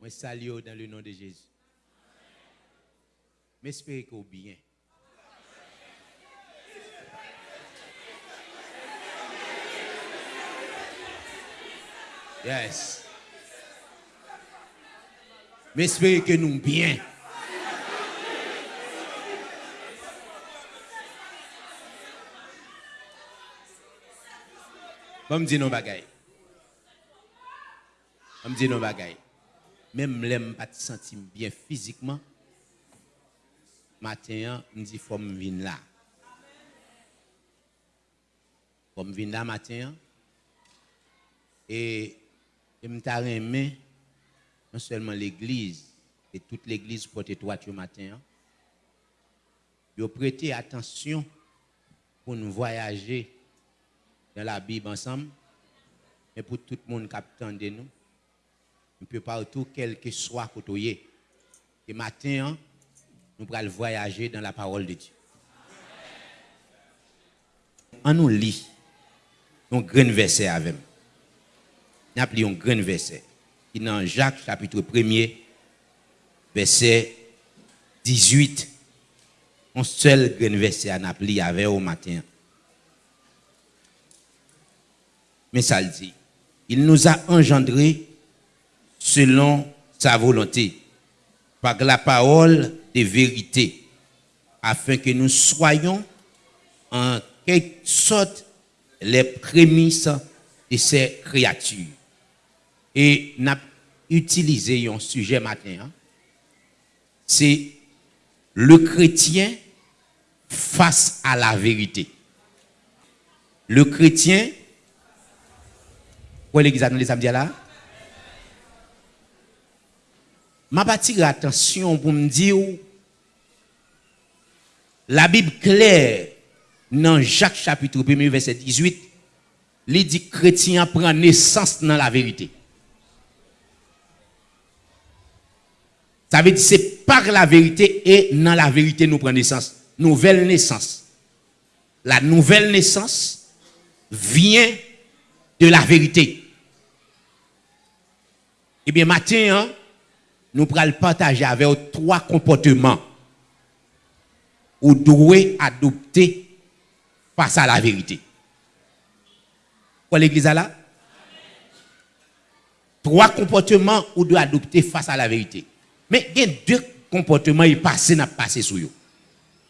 Moi, salue dans le nom de Jésus. M'espère que bien. Yes. M'espère que nous bien. Bon, me dire nos bagailles. On me dit nos bagailles. Même l'aime pas bien physiquement. Matin, me dit faut me venir là. Faut me venir là matin. Et je me aimé non seulement l'église, et toute l'église porte toi ce matin. Vous prêtez attention pour nous voyager dans la Bible ensemble. Et pour tout le monde qui attend de nous. Un peu partout, quel que soit côté. Et matin, nous allons voyager dans la parole de Dieu. On nous lit un grand verset avec nous. Nous appelons un grand verset. Dans Jacques chapitre 1er, verset 18. Un seul grand verset à nous avec au matin. Mais ça le dit. Il nous a engendrés selon sa volonté, par la parole de vérité, afin que nous soyons en quelque sorte les prémices de ces créatures. Et n'a utilisé un sujet matin, hein. c'est le chrétien face à la vérité. Le chrétien, quoi l'église les samedis là? M'a attiré attention pour me dire la Bible claire dans Jacques chapitre 1 verset 18 il dit chrétien prend naissance dans la vérité. Ça veut dire c'est par la vérité et dans la vérité nous prenons naissance. Nouvelle naissance. La nouvelle naissance vient de la vérité. Eh bien, matin, hein, nous pourrons partager avec trois comportements ou devez adopter face à la vérité. Quoi l'église là? Trois comportements ou devez adopter face à la vérité. Mais il y a deux comportements qui passent, n'a passé sur eux.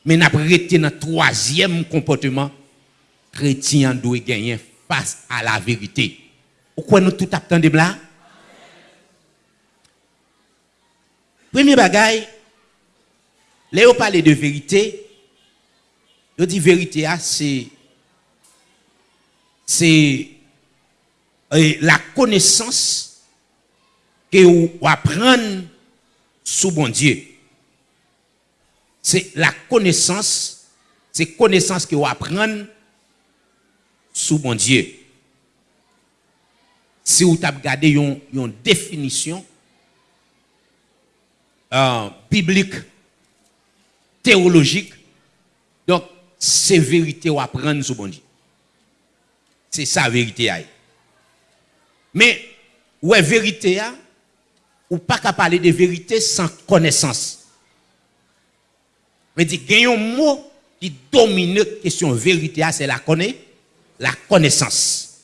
Mais n'a arrêté dans troisième comportement chrétien doit gagner face à la vérité. Pourquoi nous tout attendons là? Premier bagaille, là on parle de vérité, on dit vérité ah, c'est c'est euh, la connaissance que vous apprenez sous bon Dieu. C'est la connaissance, c'est connaissance que vous apprenez sous bon Dieu. Si vous avez regardé une définition, euh, biblique, théologique. Donc, c'est vérité à apprendre bon Dieu. C'est ça vérité. Mais, ouais, vérité, ou pas qu'à parler de vérité sans connaissance. Mais il y a un mot qui domine la question vérité, c'est la connaissance. La connaissance.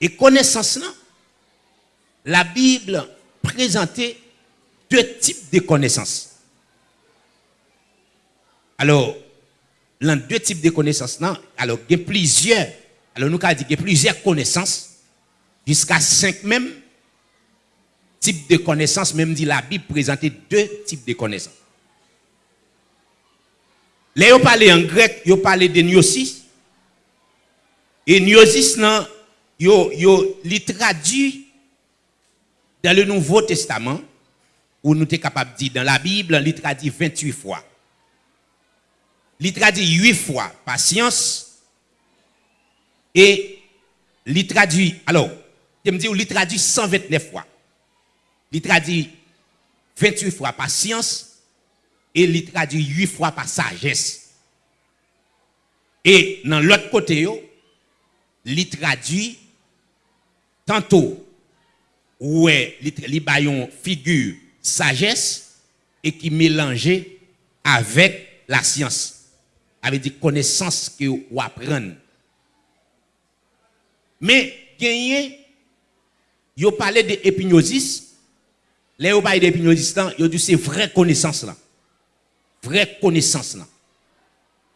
Et connaissance, là, la Bible présentait deux types de connaissances. Alors, dans deux types de connaissances, non, alors il y a plusieurs, alors nous avons dit qu'il y a plusieurs connaissances, jusqu'à cinq même types de connaissances, même dit la Bible présentait deux types de connaissances. Là, on parle en grec, on parle de gnosis. Et gnosis, non, yo, traduit dans le Nouveau Testament ou nous sommes capables de dire dans la Bible, il traduit 28 fois. Il traduit 8 fois patience et il traduit, alors, je me dis, il traduit 129 fois. Il traduit 28 fois patience et il traduit 8 fois par sagesse. Et dans l'autre côté, il traduit tantôt ouais, bayon figure sagesse et qui mélangeait avec la science. Avec des connaissances que vous apprenez. Mais, gagné, vous parlez d'épignosis. Là, vous parlez d'épignosis, vous dit c'est vraie connaissance là. Vraie connaissance là.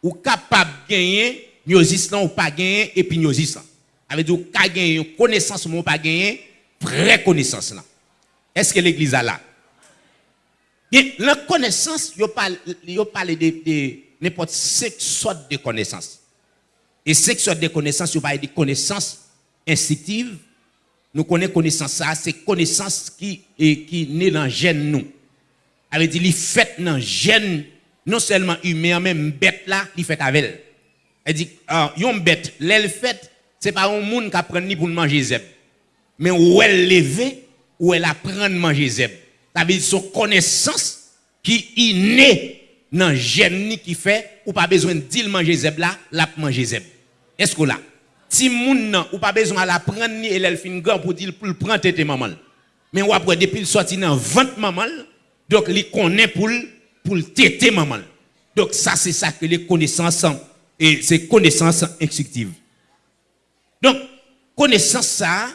Ou capable de gagner, gnosis là, ou pas gagner épignosis là. Avec dit, ou gagner connaissance, ou pas gagner vraie connaissance là. Est-ce que l'église a là? La connaissance, il parle, de, de n'importe quelle sorte de connaissance. Et cette sorte de connaissance, il parle de connaissances instinctives. Nous connaissons connaissance ça, c'est connaissance qui est qui naît dans gène nous. Elle dit, il fait dans gène non seulement humain, même bête là, il fait avec elle. Elle dit, ah, yon bête, l'elle fait, c'est pas un monde qui apprend ni pour manger zeb. Mais où elle lève, où elle apprend à manger zeb. Ça veut dire son connaissance qui est née dans gène qui fait ou pas besoin de dire manger zeb là, la manger zeb. Est-ce que là? Si moun ou pas besoin la prendre ni elle fin grand pour dire pour prendre tête maman. Mais ou après depuis le sorti dans vente maman, donc il connaît pour pour téter maman. Donc ça c'est ça que les connaissances et c'est connaissances instinctives. Donc connaissance ça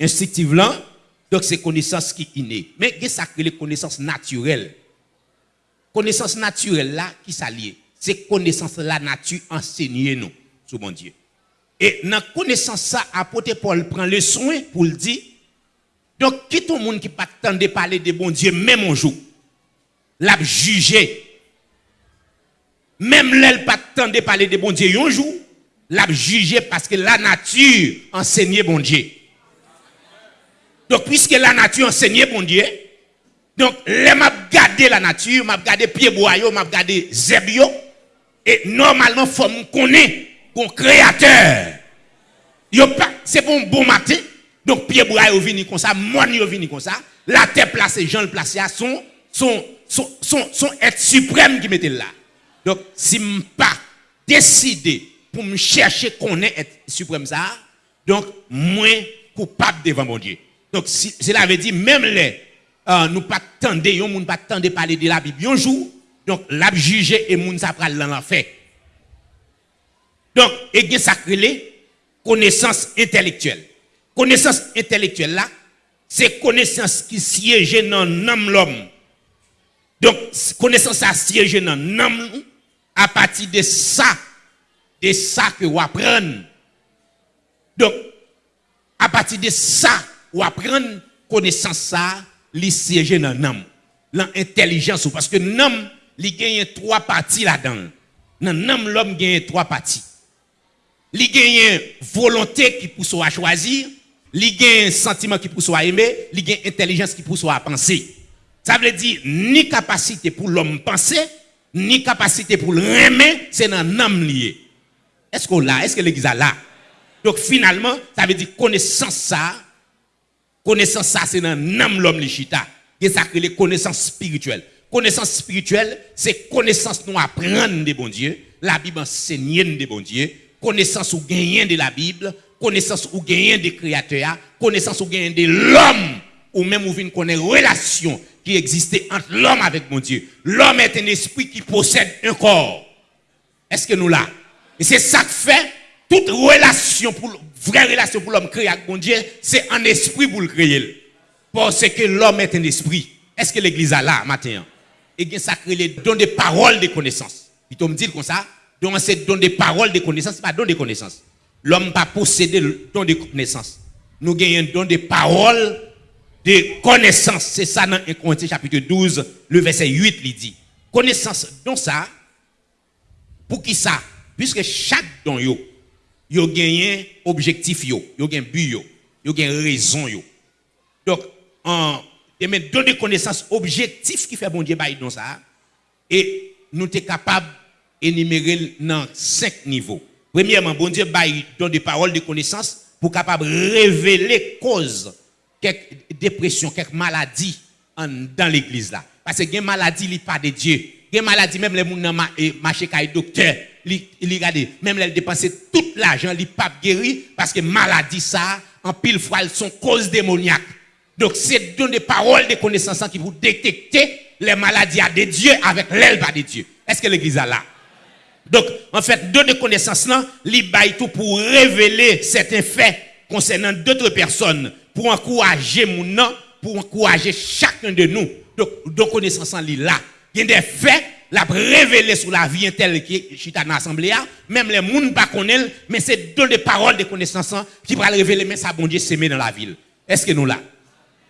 instinctive là donc c'est connaissance qui est innée. Mais qu'est-ce que les connaissances naturelles Connaissance naturelle là qui s'allie. C'est connaissance la nature enseignée nous, sous mon Dieu. Et dans connaissance ça, apôtre Paul prend le soin pour le dire. Donc, qui tout le monde qui pas de parler de bon Dieu, même un jour, l'a jugé. Même l'aile pas de parler de bon Dieu un jour, l'a jugé parce que la nature enseignait bon Dieu. Donc, puisque la nature enseignait bon Dieu, donc, les m'a gardé la nature, m'a gardé pied boyau, m'a gardé zebio, et normalement, faut me connaître un créateur. C'est pour un bon matin, donc pied boyau vini comme ça, moi yo vini comme ça, la terre placée, Jean le placé, son, son, son être suprême qui mettait là. Donc, si je pas décidé pour me chercher qu'on est être suprême ça, donc, moins coupable devant mon Dieu. Donc, cela veut dire, même les, euh, nous pas tendre, yon moun pas tendre parler de la Bible un jour, donc, l'a jugé et moun sa pral l'enfer. Donc, et bien ça connaissance intellectuelle. Connaissance intellectuelle là, c'est connaissance qui siège dans l'homme. Donc, connaissance à siège dans l'homme à partir de ça, de ça que vous apprenez. Donc, à partir de ça, ou apprendre connaissance ça, li siège dans l'homme. L'intelligence, parce que l'homme, il gagne trois parties là-dedans. Dans l'homme, l'homme gagne trois parties. Il gagne volonté qui pousse à choisir, il gagne sentiment qui pousse à aimer, il gagne intelligence qui pousse à penser. Ça veut dire ni capacité pour l'homme penser, ni capacité pour l'aimer, c'est dans l'homme lié. Est-ce qu'on l'a? Est-ce que l'église a là? Donc finalement, ça veut dire connaissance ça, Connaissance ça, c'est dans l'âme l'homme lichita. Et ça que les connaissances spirituelles. Connaissance spirituelle, c'est connaissance nous apprendre de bon Dieu. La Bible enseigne de bon Dieu. Connaissance ou gagner de la Bible. Connaissance ou gagner des créateurs. Connaissance ou gagner de l'homme. Ou même ou vient connaître relation qui existait entre l'homme avec mon Dieu. L'homme est un esprit qui possède un corps. Est-ce que nous là? Et c'est ça que fait toute relation pour vraie relation pour l'homme créé avec mon Dieu, c'est un esprit pour le créer. Parce que l'homme est un esprit. Est-ce que l'église a là, matin? Et bien, ça crée les dons de paroles de connaissances. Il me dit comme ça, donc c'est don de paroles de connaissances, pas don de connaissances. L'homme pas posséder le don de connaissances. Nous gagnons don de paroles de connaissances. C'est ça dans 1 Corinthiens chapitre 12, le verset 8, il dit. Connaissance, donc ça, pour qui ça? Puisque chaque don, yo, yo gagné objectif yo, yo gagné but yo, yo gagné raison. Donc en et mais donner connaissance objectif qui fait bon Dieu bail dans ça et nous sommes capables d'énumérer dans cinq niveaux. Premièrement, bon Dieu bail donne des paroles de connaissance pour capable révéler cause quelques dépression, quelques maladies dans l'église là. Parce que les maladies n'est pas de Dieu. Les maladies même les gens marché kay docteur li, li même les dépenser tout l'argent, li pas guéri parce que maladie ça en pile fois, sont causes démoniaques. Donc, c'est dans des paroles, des connaissances qui vous détecter les maladies à des dieux avec l'elbe à des dieux. Est-ce que l'église a là? Donc, en fait, deux de connaissances là, tout pour révéler certains faits concernant d'autres personnes, pour encourager mon nom, pour encourager chacun de nous. Donc, deux connaissances là. Il y a des faits la révéler sur la vie telle qui est dans l'assemblée, même les gens pas connaissent, mais c'est deux des paroles de connaissances hein, qui vont révéler, mais ça bon Dieu s'aimer dans la ville. Est-ce que nous là?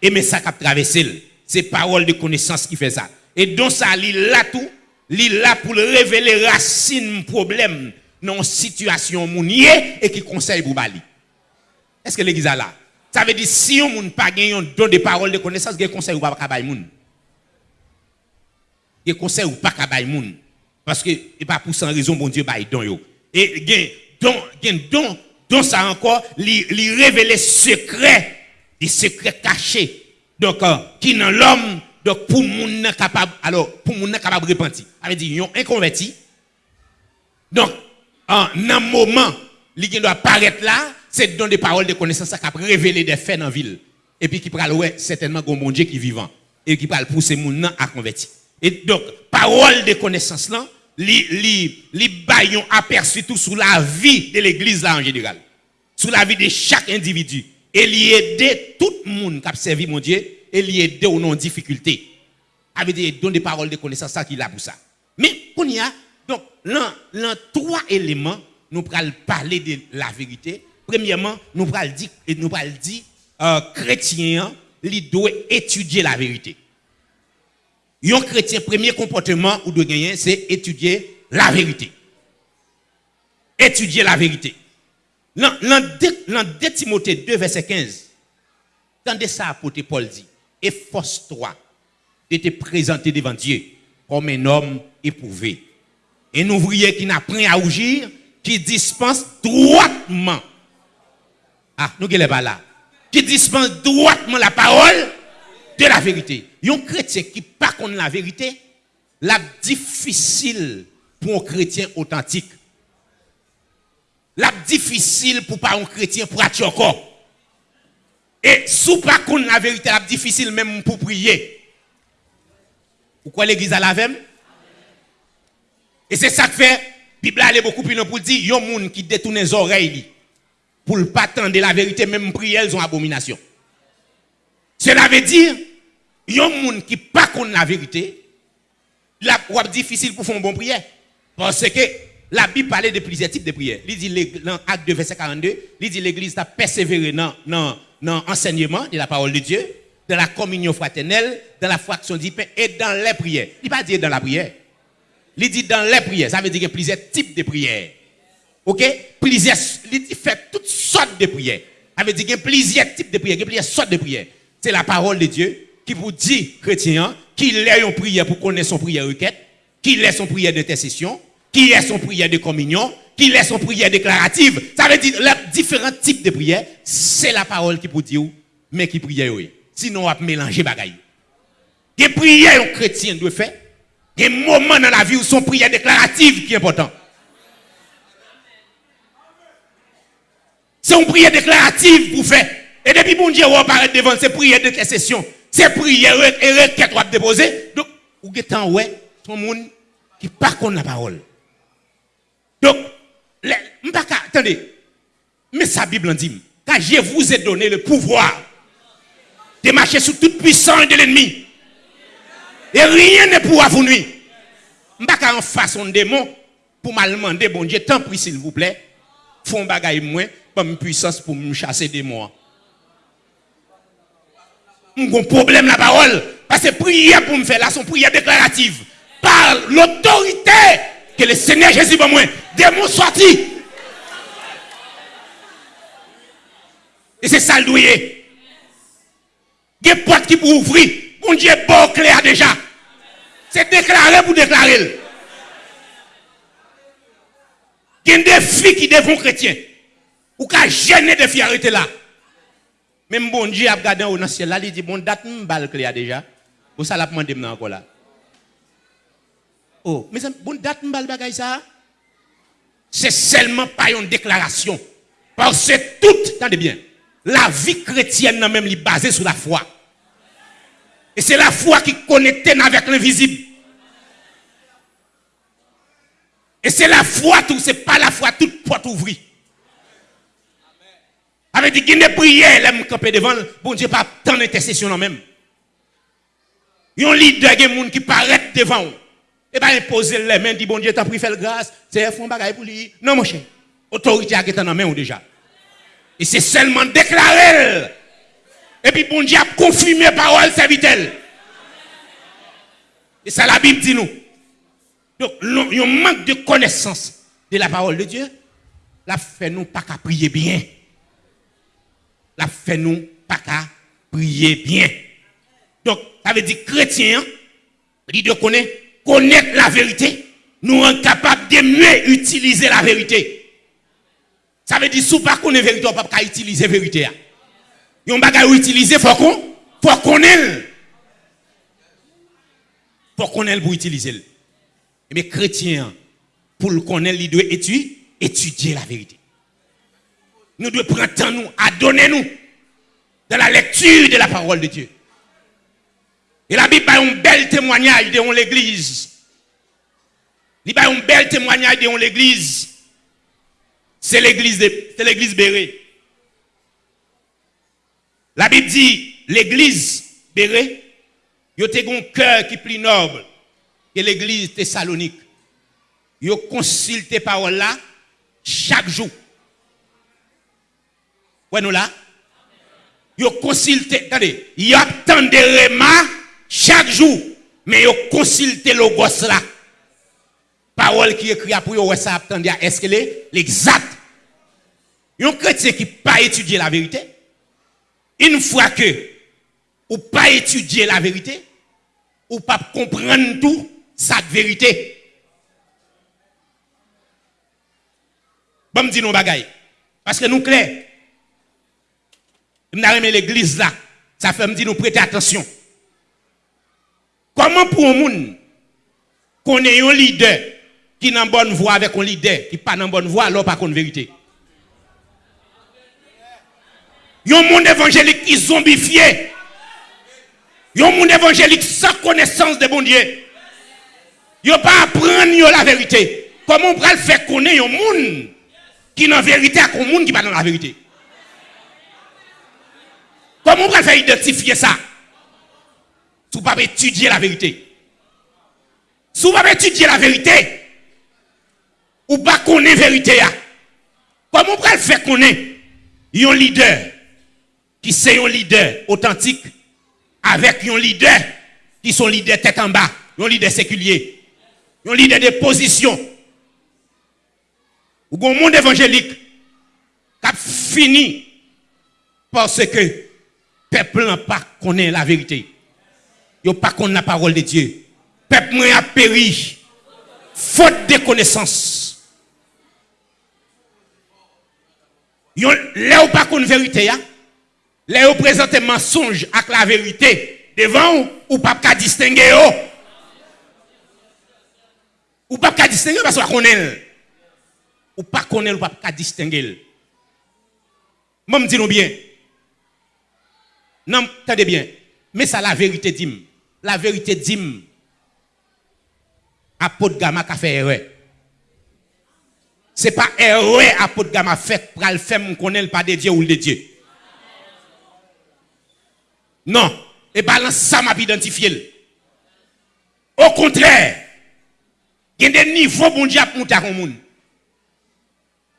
Et mais ça qui a traversé, c'est paroles de connaissance qui fait ça. Et donc ça, il là tout, il là pour révéler racine problème dans situation mounier et qui conseille pour Bali. Est-ce que l'église a là? Ça veut dire si on n'a pas gagné don de paroles de connaissance, il conseil ou pas il conseil ou pas qu'à moun. Parce que et pas pour sans raison bon Dieu bail don yo. Et gen don gen don don ça encore li, li révéler secret des secrets cachés donc euh, qui dans l'homme donc pour moun capable alors pour moun capable repentir avait dit yon inconverti donc en un moment li doit apparaître là c'est dans des paroles de connaissance qui a révéler des faits dans la ville. Et puis qui pral ouais certainement bon Dieu qui vivant. Et qui pral pousser moun à convertir et donc, parole de connaissance là, li baillons aperçu tout sur la vie de l'église là en général. Sur la vie de chaque individu. Et li aider tout le monde qui a servi mon Dieu, et aider aux non difficultés. Avec des dons de paroles de connaissance ça qui là pour ça. Mais, qu'on y a, donc, là, trois éléments, nous allons parler de la vérité. Premièrement, nous allons dire, nous allons dire, euh, chrétien, il doit étudier la vérité. Un chrétien, premier comportement ou de gagner, c'est étudier la vérité. Étudier la vérité. Dans, 2 Timothée 2, verset 15, tendez ça apôtre Paul dit, efforce-toi de te présenter devant Dieu comme un homme éprouvé. Un ouvrier qui n'a rien à rougir, qui dispense droitement. Ah, nous ne pas là? Qui dispense droitement la parole de la vérité. Un chrétien qui pas la vérité, la difficile pour un chrétien authentique. La difficile pour pas un chrétien être encore. Et sous pas contre la vérité, la difficile même pour prier. Pourquoi l'église a la même? Et c'est ça que fait, Bible a beaucoup plus pour dire, il y a des gens qui détournent les oreilles pour ne pas attendre la vérité, même prier, elles ont abomination. Cela veut dire, il y a des gens qui pas connaissent la vérité, la difficile pour faire une bonne prière. Parce que la Bible parlait de plusieurs types de prières. Il dit dans Acte 2, verset 42, il dit l'église a persévéré dans, l'enseignement de la parole de Dieu, dans la communion fraternelle, dans la fraction du pain et dans les prières. Il ne pas dire dans la prière. Il dit dans les prières. Ça veut dire qu'il y a plusieurs types de prières. OK? Plusieurs, il dit fait toutes sortes de prières. Ça veut dire qu'il y a plusieurs types de prières, il y a plusieurs sortes de prières. C'est la parole de Dieu qui vous dit, chrétien, qu'il ait une prière pour connaître son prière requête, qu'il ait son prière d'intercession, qu'il ait son prière de communion, qu'il ait son prière déclarative. Ça veut dire, les différents types de prières, c'est la parole qui vous dit, mais qui prie, oui. Sinon, on va mélanger bagaille. Des prières un chrétien doit faire. Des moments dans la vie où son prière déclarative qui est important. C'est une prière déclarative pour faire. Et depuis bon Dieu, on apparaît devant ces prières d'intercession. Ces prières et requêtes qu'on déposer. Donc, êtes en ouais, tout le monde qui pas contre la parole. Donc, attendez, mais sa Bible dit, car je vous ai donné le pouvoir de marcher sous toute puissance de l'ennemi. Et rien ne pourra vous nuire. Je ne en façon de démon pour mal demander, bon Dieu, tant pis s'il vous plaît, font bagaille moins, pas une puissance pour me chasser des morts un problème la parole. Parce que prière pour me faire là, son prière déclarative. Par l'autorité que le Seigneur Jésus va moi. Démon sorti. Et c'est ça le. Il y a des portes qui pour ouvrir. Mon Dieu bon clair déjà. C'est déclaré pour déclarer. Il y a des filles qui deviennent chrétiens. Ou qui gêner des filles arrêter là. Même bon Dieu a regardé au ciel là, il dit bon date m'bal clair déjà. Ou ça l'a demandé encore là. Oh, mais bon date m'bal bagay ça? C'est seulement pas une déclaration. Parce que tout, attendez bien, la vie chrétienne même est basée sur la foi. Et c'est la foi qui connecte avec l'invisible. Et c'est la foi tout, c'est pas la foi toute porte ouvrie. Avec dit qu'il prières, l'aime camper devant, bon Dieu, pas tant d'intercession non même. Il y a un leader qui qui paraît devant. Et bien, il pose les mains, dit bon Dieu, t'as pris fait grâce, c'est un bagaille pour lui. Non, mon cher. Autorité a été dans main déjà. Et c'est seulement déclaré. Et puis bon Dieu a confirmé parole serviteur. Et ça la Bible dit nous. Donc, il y a un manque de connaissance de la parole de Dieu. La fait nous pas qu'à prier bien. La fait nous pas qu'à prier bien. Donc, ça veut dire chrétien, il de connaître, connaître la vérité, nous rend capable de mieux utiliser la vérité. Ça veut dire, si ne connaissez la vérité, on ne peut pas utiliser la vérité. Il y a un bagage à utiliser, il faut qu'on faut connaître. Il faut connaître pour utiliser. Mais chrétien, pour le connaître, il doit étudier la vérité. Nous devons prendre temps nous, à donner nous dans la lecture de la parole de Dieu. Et la Bible a un bel témoignage de l'église. Il a un bel témoignage de l'église. C'est l'église c'est l'église Béré. La Bible dit l'église Béré, il y a un cœur qui est plus noble que l'église Thessalonique. Il a consulté parole là chaque jour. Ouais, nous là. Il a consulté, attendez, il a tant de remar chaque jour, mais il a consulté le gosse là. Parole qui écrit pour vous, ça attendez, est-ce qu'elle est l'exact? Un chrétien qui pas étudié la vérité, une fois que ou pas étudier la vérité, ou pas comprendre tout, sa vérité. Bon, me dit nos bagailles. Parce que nous clair. Avons l'église là. Ça fait me dire nous prêter attention. Comment pour un monde qu'on ait un leader qui n'a bonne voix avec un leader qui pas dans bonne voix, alors pas qu'on vérité? Il y a un monde évangélique qui zombifié. Il y a un monde évangélique sans connaissance de bon Dieu. A pas apprendre la vérité. Comment on peut faire connaître un monde qui n'a vérité à un monde qui pas dans la vérité? Comment on faire identifier ça? Si vous pas étudier la vérité. Si vous pas étudier la vérité, ou pas connaître la vérité. Comment on peut faire connaître un leader qui c'est un leader authentique avec un leader qui sont leader tête en bas, un leader séculier, un leader de position? Ou un monde évangélique qui a fini parce que peuple n'a pas connaît la vérité. Il pas connaît la parole de Dieu. Peuple a péri faute de connaissance. Là où pas connaît la vérité, les représentants mensonge avec la vérité devant ou, pas qu'à distinguer ou pas qu'à distinguer parce qu'on connaît ou pas connaître ou pas qu'à distinguer moi me dis bien non attendez bien mais ça la vérité dit la vérité dit apôtre Gamma a fait erreur c'est pas erreur apôtre Gamma fait pour le faire connaître pas de Dieu ou de Dieu non. Et balance ça m'a identifié. Au contraire, il y a des niveaux bon Dieu pour à.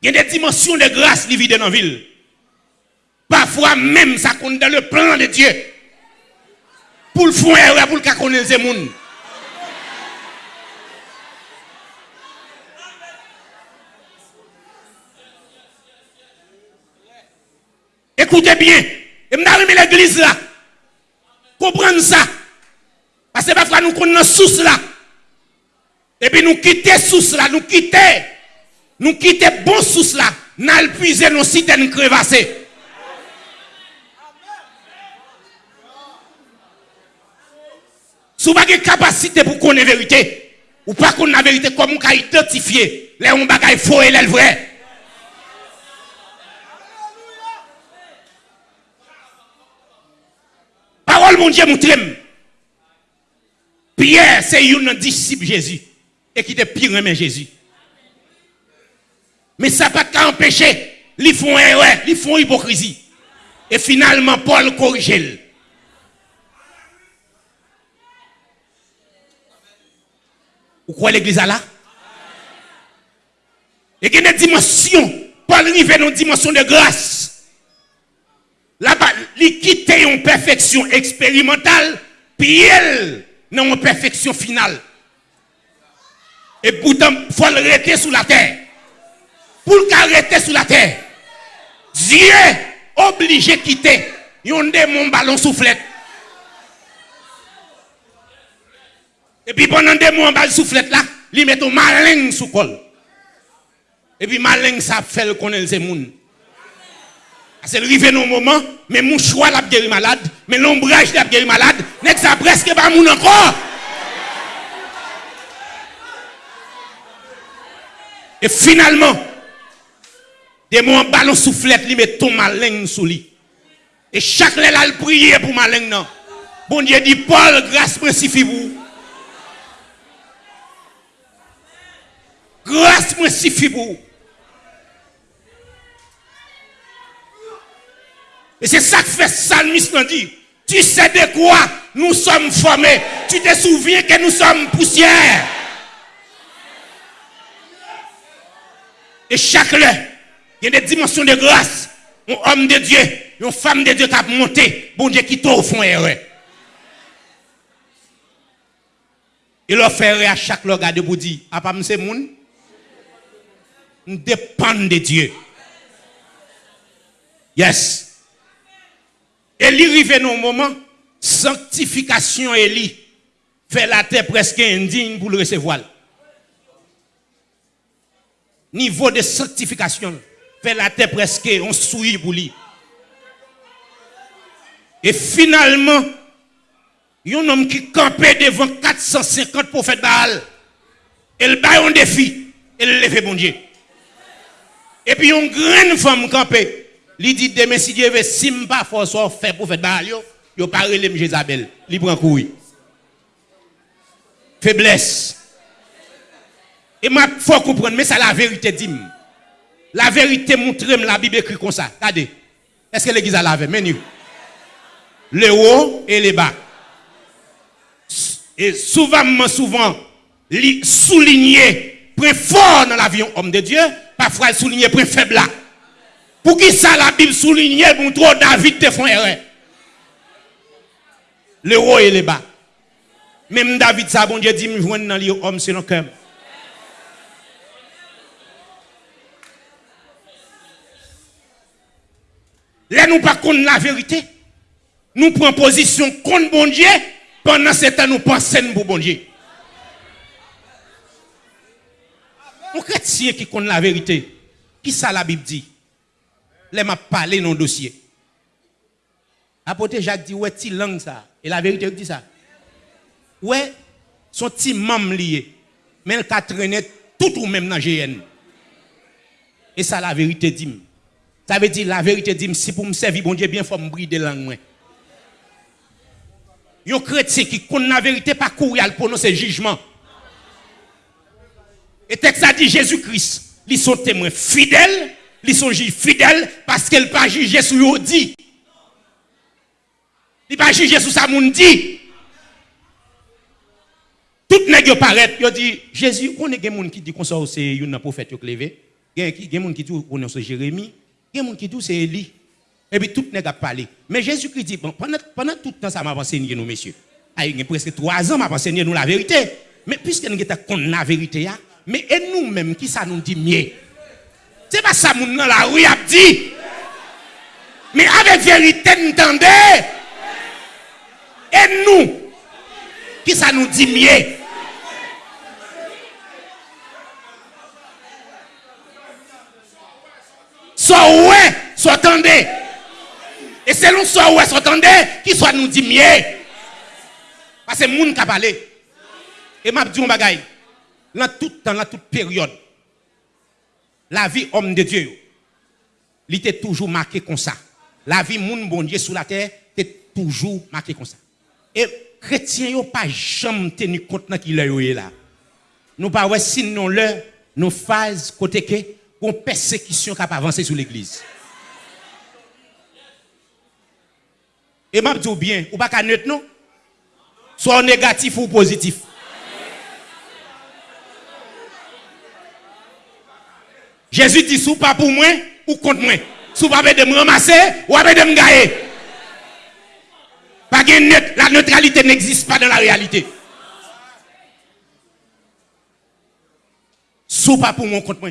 Il y a des dimensions de grâce qui vivent dans la ville. Parfois même ça compte dans le plan de Dieu. Pour le faire pour le connaître les. Écoutez bien. Et je l'église là. Comprendre ça. Parce que parfois nous connaissons source là. Et puis nous quitter source là, nous quitter. Nous quitter bon source là. Nous puiser nos citernes crevassées. Si vous n'avez pas capacité pour connaître la vérité, ou pas connaître la vérité, comment vous identifier les gens qui faux et les vrais Parole, mon Dieu, montre Pierre, c'est un disciple Jésus. Et qui était pire mais Jésus. Mais ça n'a pas qu'à empêcher. Ils font erreur, ils font hypocrisie. Et finalement, Paul corrige. Vous croyez l'église là? Et qu'il y a une dimension. Paul arrive dans une dimension de grâce. Là-bas, il quitte une perfection expérimentale, puis elle, dans une perfection finale. Et pourtant, il faut arrêter sous la terre. Pour l'arrêter sous la terre, Dieu obligé de quitter un démon ballon soufflette. Et puis pendant des mois, ballon soufflette là, il met un malin sous col. Et puis malin ça fait le connaître ces moun. C'est arrivé dans un moment, mais mon choix l'a guéri malade, mais l'ombrage l'a guéri malade, n'est ça presque pas moun encore? Et finalement, des mots en ballon soufflette, il met ton malin sous lui. Et chaque là, il prier pour malin. Bon Dieu dit, Paul, grâce suffit vous. Grâce suffit vous. Et c'est ça que fait Salmiste dit. Tu sais de quoi nous sommes formés. Tu te souviens que nous sommes poussière. Et chaque là, il y a des dimensions de grâce. Un homme de Dieu, une femme de Dieu qui a monté, bon Dieu qui au fond erreur. Il a fait à chaque regard pour dire, à pas c'est moun, nous dépendons de Dieu. Yes. Et il arrive dans un moment, sanctification Élie fait la terre presque indigne pour le recevoir. Niveau de sanctification fait la terre presque on souille pour lui. Et finalement, il y a un homme qui campait devant 450 prophètes Baal. Le bat un défi. Et le lève bon Dieu. Et puis une grande femme campée. Il dit demain si Dieu veut si pas force faire prophète Baal yo, yo pas relève Jézabel. Il prend couille. Faiblesse. Et moi faut comprendre mais ça la vérité dit. La vérité montre la Bible écrit comme ça. Regardez. Est-ce que l'église a lavé? Menu. Le haut et le bas. Et souvent, souvent, souligner très fort dans l'avion homme de Dieu, parfois souligner très faible là. Pour qui ça la Bible souligne pour trop David te font erreur. Le haut et le bas. Même David, ça, bon Dieu dit, me joindre dans l'homme selon cœur. Là, nous pas contre la vérité. Nous prenons position contre bon Dieu. Pendant ce temps, nous pensons pour bon Dieu. Un chrétien qui connaît la vérité, qui ça la Bible dit Les m'a parlé dans le dossier. Apôtre Jacques dit Ouais, ti langue ça. Et la vérité dit ça. Ouais, son petit membre lié. Mais elle a traîné tout ou même dans GN. Et ça, la vérité dit. Ça veut dire, la vérité dit, si pour me servir, bon Dieu, bien, il faut me brider langue. Un chrétien qui connaît la vérité, pas courir à prononcer jugement. Et texte a dit Jésus-Christ, ils sont témoins fidèles, ils sont fidèles parce qu'elle pas juger sur eux dit. Il pas juger sur ça moun dit. Tout nèg yo paraît, dit Jésus, on est gens qui dit qu'on c'est un prophète yo y a des gens qui dit qu'on c'est Jérémie. Des gens qui disent c'est Élie. Et puis tout monde a parlé. Mais Jésus-Christ dit, pendant, pendant tout le temps, ça m'a enseigné, nous, messieurs. Il y a presque trois ans, m'a enseigné, nous, la vérité. Mais puisque nous avons la vérité, mais et nous-mêmes, qui ça nous dit mieux? C'est pas ça, nous, dans la rue, a dit. Mais avec vérité, nous entendez Et nous, qui ça nous dit mieux? Soit ouais, soit attendez. Et selon soit ouais, soit attendez, qui soit nous dit mieux? Parce que monde qui a parlé. Et m'a dit un bagaille. dans tout temps, dans toute période, la vie homme de Dieu, il était toujours marqué comme ça. La vie moun bon Dieu sur la terre était toujours marqué comme ça. Et chrétiens n'ont pas jamais tenu compte de qui est là. Nous pas ouais sinon leur nos phases côté que une persécution qui a avancé sur l'église. Et m'a dit bien, ou pas qu'à neutre non? Soit négatif ou positif. Jésus dit, sous pas pour moi ou contre moi. Sous pas de me ramasser ou de me gagner. Pas la neutralité n'existe pas dans la réalité. Sous pas pour moi contre moi.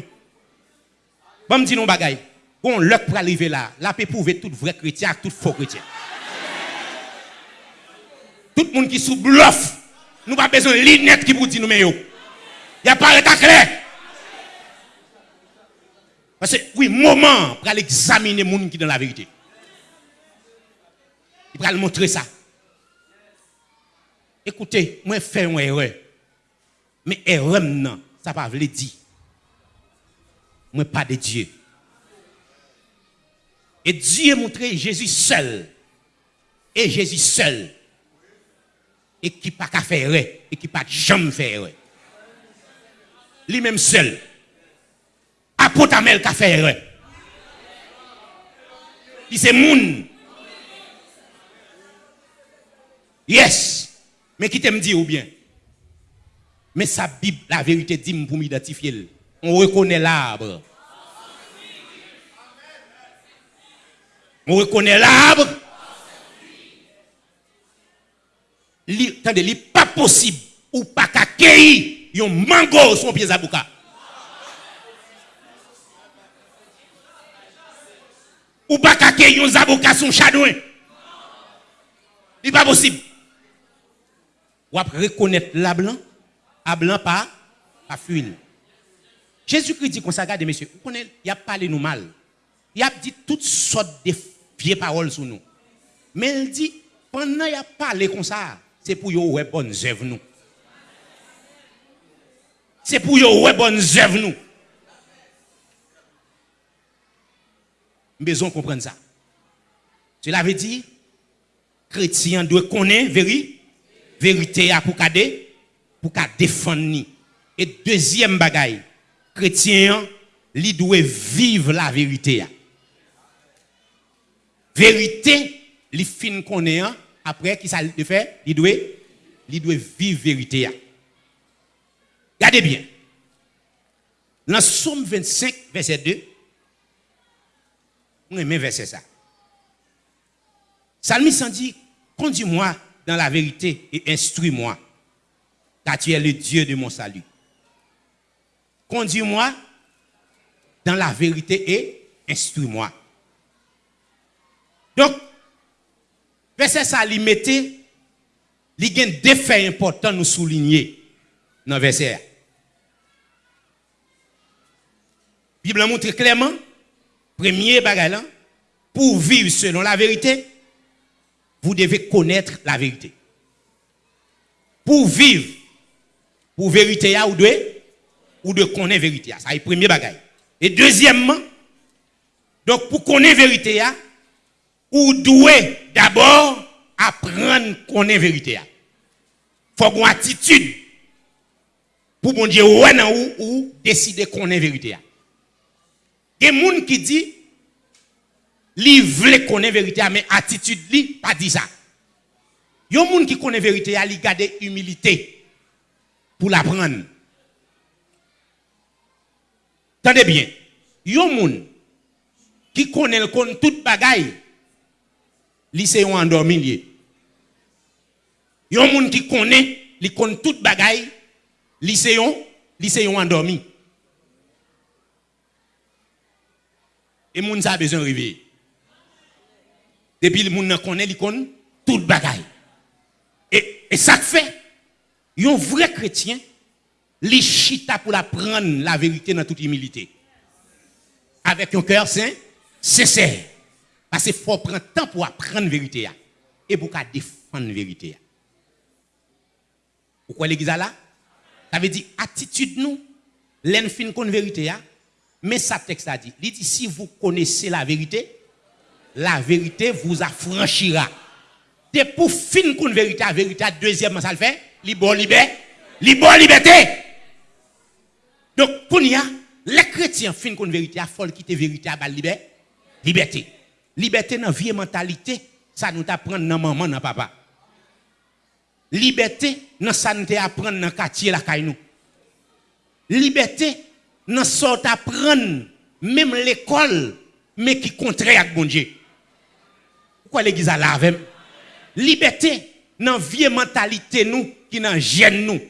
Bon, me dit non bagaille. Bon, l'heure pour arriver là, la paix prouver tout vrai chrétien, tout faux chrétien. Tout le monde qui sous bluff, nous pas besoin de lunettes qui vous dit nous mais Il n'y a pas de clair. Parce que, oui, moment pour aller examiner les gens qui dans la vérité. Il va montrer ça. Écoutez, moi, je fais une erreur. Mais erreur, non, ça ne veut pas dire. Moi, pas de Dieu. Et Dieu a montré Jésus seul. Et Jésus seul. Et qui pas faire et qui pas jamais faire. Lui-même seul apotamel qu'a fait erreur. C'est moun. Yes. Mais qui t'aime dire ou bien? Mais sa Bible, la vérité dit pour m'identifier. On reconnaît l'arbre. On reconnaît l'arbre. Attendez, il n'est pas possible ou pas qu'à un mango sur pied à Ou pas qu'à yon avocats son chadouin. Il pas possible. Ou après reconnaître la blanc, à blanc pas, pas fuir. Jésus-Christ dit qu'on s'agarde, messieurs, vous connaissez, il a parlé nous mal. Il a dit toutes sortes de vieilles paroles sur nous. Mais il dit, pendant qu'il a parlé comme ça, c'est pour yon bonnes œuvres nous. C'est pour yon bonnes œuvres nous. Besoin de comprendre ça. Cela veut dire, chrétien doit connaître vérité, vérité pour cader, pour défendre. Et deuxième bagaille, chrétien, il doit vivre la vérité. Vérité, il fin connaît après qui ça le fait, il doit il doit vivre vérité. Regardez bien. Dans Somme 25 verset 2 on aime verset ça. Salmis dit, conduis-moi dans la vérité et instruis-moi, car tu es le Dieu de mon salut. Conduis-moi dans la vérité et instruis-moi. Donc, verset ça, il mettait, il y a deux faits importants nous souligner dans le verset. La Bible montre clairement Premier bagage pour vivre selon la vérité, vous devez connaître la vérité. Pour vivre pour vérité ou de ou de connaître vérité ça c'est premier bagage. Et deuxièmement, donc pour connaître vérité ou doit d'abord apprendre connaître vérité Faut une attitude pour bon Dieu ou, ou décider connaître vérité il y a des gens qui disent, li veut connaître la vérité, mais attitude li pas dit ça. Il y a des gens qui connaissent la vérité, li garde humilité pour l'apprendre. Tendez bien. Il y a des gens qui connaissent toute bagaille, li se yon endormi lié. Il y a des gens qui connaissent, li connaissent toute bagaille, li se yon Et moun a besoin de réveiller. Depuis le monde connaît, tout le bagaille. Et, et ça fait, un vrai chrétien, il chita pour apprendre la vérité dans toute humilité. Avec un cœur saint, sincère. Parce qu'il faut prendre temps pour apprendre la vérité. Et pour défendre la vérité. Pourquoi l'église là? Ça veut dire, attitude nous, l'enfin qu'on vérité. Mais ça texte a dit, il dit si vous connaissez la vérité, la vérité vous affranchira. C'est pour fin qu'on vérité, vérité, deuxièmement, ça le fait, libre liberté, libre liberté. Donc, pour nous, les chrétiens, fin qu'on vérité, il faut quitter vérité à liberté. Liberté. Liberté dans la vie et mentalité, ça nous apprend dans maman, dans papa. Liberté, dans ça nous apprend dans quartier, la caille Liberté, dans nous apprend même l'école, mais qui contraire avec bon Dieu. Pourquoi l'église a la Liberté, dans la vie et mentalité, nous, qui dans gêne nous.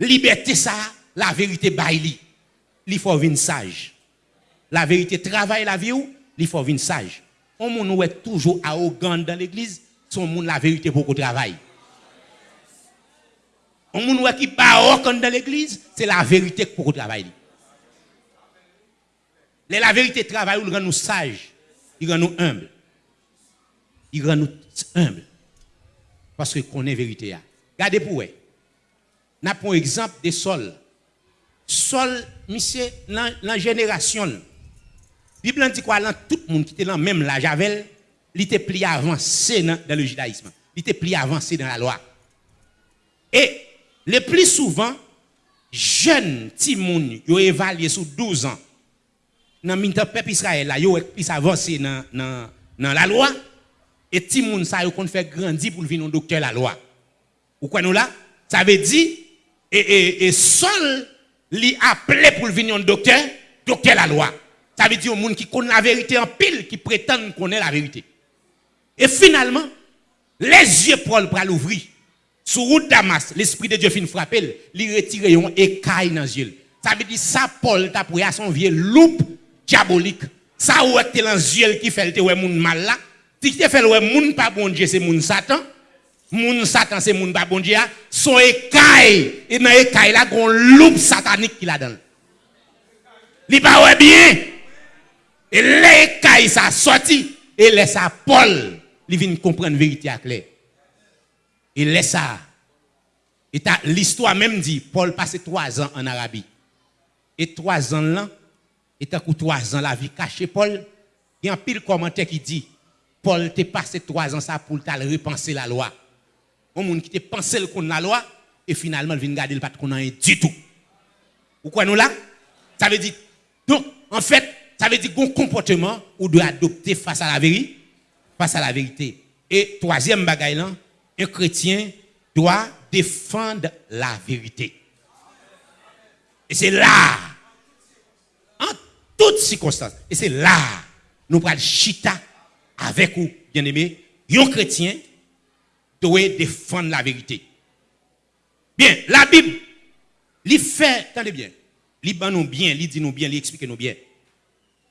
Liberté, ça, la vérité, baili. Il faut venir sage. La vérité travaille la vie, il faut venir sage. On est toujours arrogant dans l'église, son monde la vérité pour qu'on travaille. On monde qui arrogant dans l'église, c'est la vérité pour qu'on travaille. La vérité travaille, il rend nous sages, il rend nous humbles. Il rend nous humbles. Parce que connaît vérité. Regardez pour vous. Avons un exemple de Sol. Sol, monsieur, dans la génération, Bible dit quoi tout le monde qui était dans même la Javel, il était plus avancé dans, le judaïsme. Il était plus avancé dans la loi. Et le plus souvent, jeunes petits ont évalué sous 12 ans. Dans le peuple Israël, là, ont plus avancé dans, la loi. Et petit monde, ça, ont fait grandir pour devenir un docteur la loi. Ou quoi nous là? Ça veut dire, et, et, et seul, lui appelé pour devenir un docteur, docteur la loi. Ça veut dire au monde qui connaît la vérité en pile, qui prétend connaître la vérité. Et finalement, les yeux Paul pour l'ouvrir. Sur route Damas, l'esprit de Dieu finit frapper, il retire un écaille dans yeux. Ça veut dire ça Paul t'a pris à son vieux loupe diabolique. Ça ou est dans qui fait le monde mal là? Si tu fait ouais monde pas bon Dieu c'est monde Satan. Moun Satan c'est monde pas bon Dieu. Son écaille et dans écaille là gon loupe satanique qui la donne. Il pas bien. Et les cailles ça sorti et laisse à Paul, il vient comprendre la vérité à clair. Et laisse ça. Et l'histoire même dit, Paul passé trois ans en Arabie. Et trois ans là, et tant que trois ans la vie cachée Paul, il y a un pile commentaire qui dit, Paul t'es passé trois ans ça pour repenser la loi. Un monde qui te pensé le la loi, et finalement il vient garder le pas qu'on du tout. Pourquoi nous là? Ça veut dire, donc, en fait, ça veut dire qu'on comportement ou doit adopter face à la vérité, face à la vérité. Et troisième bagaille un chrétien doit défendre la vérité. Et c'est là, en toutes circonstances, et c'est là, nous prenons chita avec vous, bien aimé, un chrétien doit défendre la vérité. Bien, la Bible, il fait, attendez bien, il nous bien, il dit nous bien, il explique nous bien.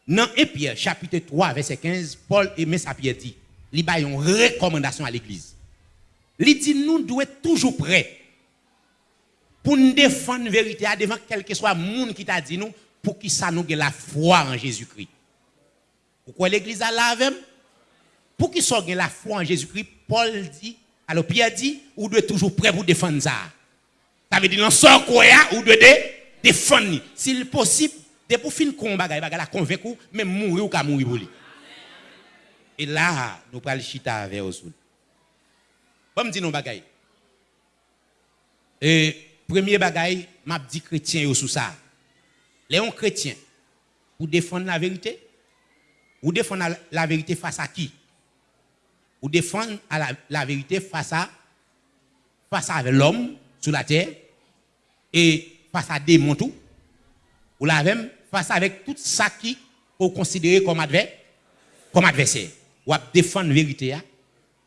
Dans 1 Pierre, chapitre 3, verset 15, Paul et sa Pierre dit, il a une recommandation à l'église. Il dit, nous devons être toujours prêts pour nous défendre la vérité, devant quel que soit le monde qui t'a dit nous, pour qu'il ça la foi en Jésus-Christ. Pourquoi l'église a la même? Pour qu'il soit la foi en Jésus-Christ, Paul dit, alors Pierre dit, vous devez toujours prêt pour défendre ça. Ça veut dire, dans ce quoi, vous devez défendre. S'il est possible, Dès pour fin combat, la convaincre même mourir ou mourir pour lui. Et là, nous le chita avec vous. Bon, me dit non bagay. Et premier bagay, m'a dit chrétien sous ça. Les chrétiens pour défendre la vérité? Ou défendre la, vérité face à qui? Ou défendre la, vérité face à face l'homme sur la terre et face à des tout? Ou la même face avec tout ça qui pour considérer comme adversaire, comme adversaire. Ou défendre la vérité hein?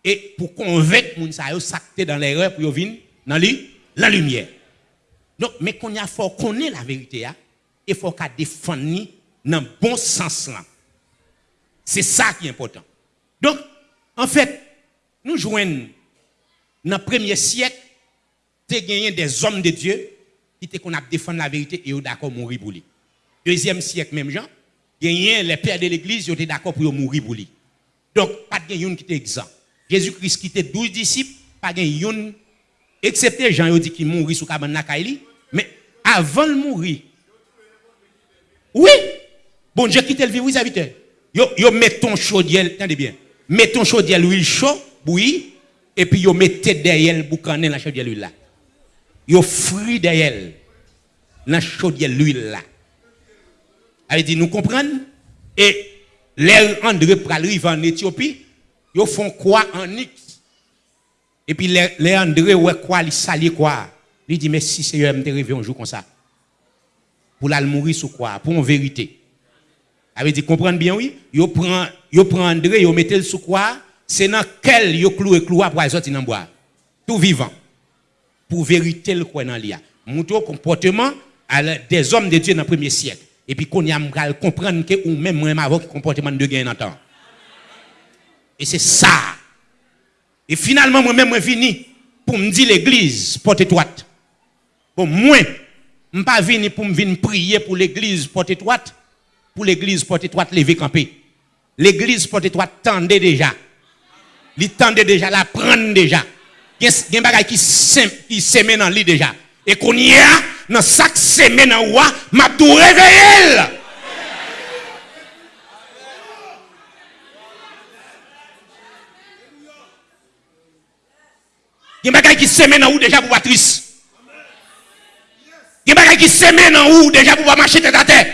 Et pour convaincre les gens s'acter dans l'erreur pour venir dans la lumière. Donc, mais qu'on a faut connaître la vérité, hein, il faut défendre dans le bon sens là. C'est ça qui est important. Donc, en fait, nous joignons dans le premier siècle, gagné des hommes de Dieu qui étaient qu'on a la vérité et d'accord mourir pour lui deuxième siècle même gens, les pères de l'église étaient d'accord pour mourir pour lui. Donc, pas de qui était exempt. Jésus-Christ qui était 12 disciples, pas gens, excepté Jean qui dit qu'il mourit sous cabane mais avant de mourir, oui, bon Dieu quitte le vivre, oui, serviteur. Yo, yo, mettons chaudiel, attendez bien, mettons chaudiel l'huile chaud, bouilli, et puis yo mettez derrière le boucané la chaudière l'huile là. Yo frit derrière la chaudière l'huile là. Elle dit, nous comprenons? Et l'air André arrive en Éthiopie, ils font quoi en X? Et puis les André, ouais, quoi, ils salient quoi? Il dit, mais si Seigneur me rêvé un jour comme ça, pour la mourir sous quoi? Pour en vérité. Elle dit, comprendre bien, oui? Yo prend, prend André, yo mettez le sous quoi? C'est dans quel yo cloué cloué pour sortir dans bois. Tout vivant. Pour vérité le quoi dans l'IA. Montre comportement des hommes de Dieu dans le premier siècle. Et puis qu'on y a comprendre que ou même moi avant comportement de gain en temps. Et c'est ça. Et finalement moi-même je venu pour me dire l'église porte étroite. Pour moi, je ne pas venu pour me prier pour l'église porte étroite, pour l'église porte étroite lever camper. L'église porte étroite tendait déjà. Il tendait déjà, la prendre déjà. Il y a des choses qui sèment dans lit déjà. Et qu'on y a, dans chaque semaine en roi, m'a réveillé. Il y a des gens qui semaine en haut déjà pour triste. Il y a des gens qui semaine en haut déjà pour marcher tête à terre.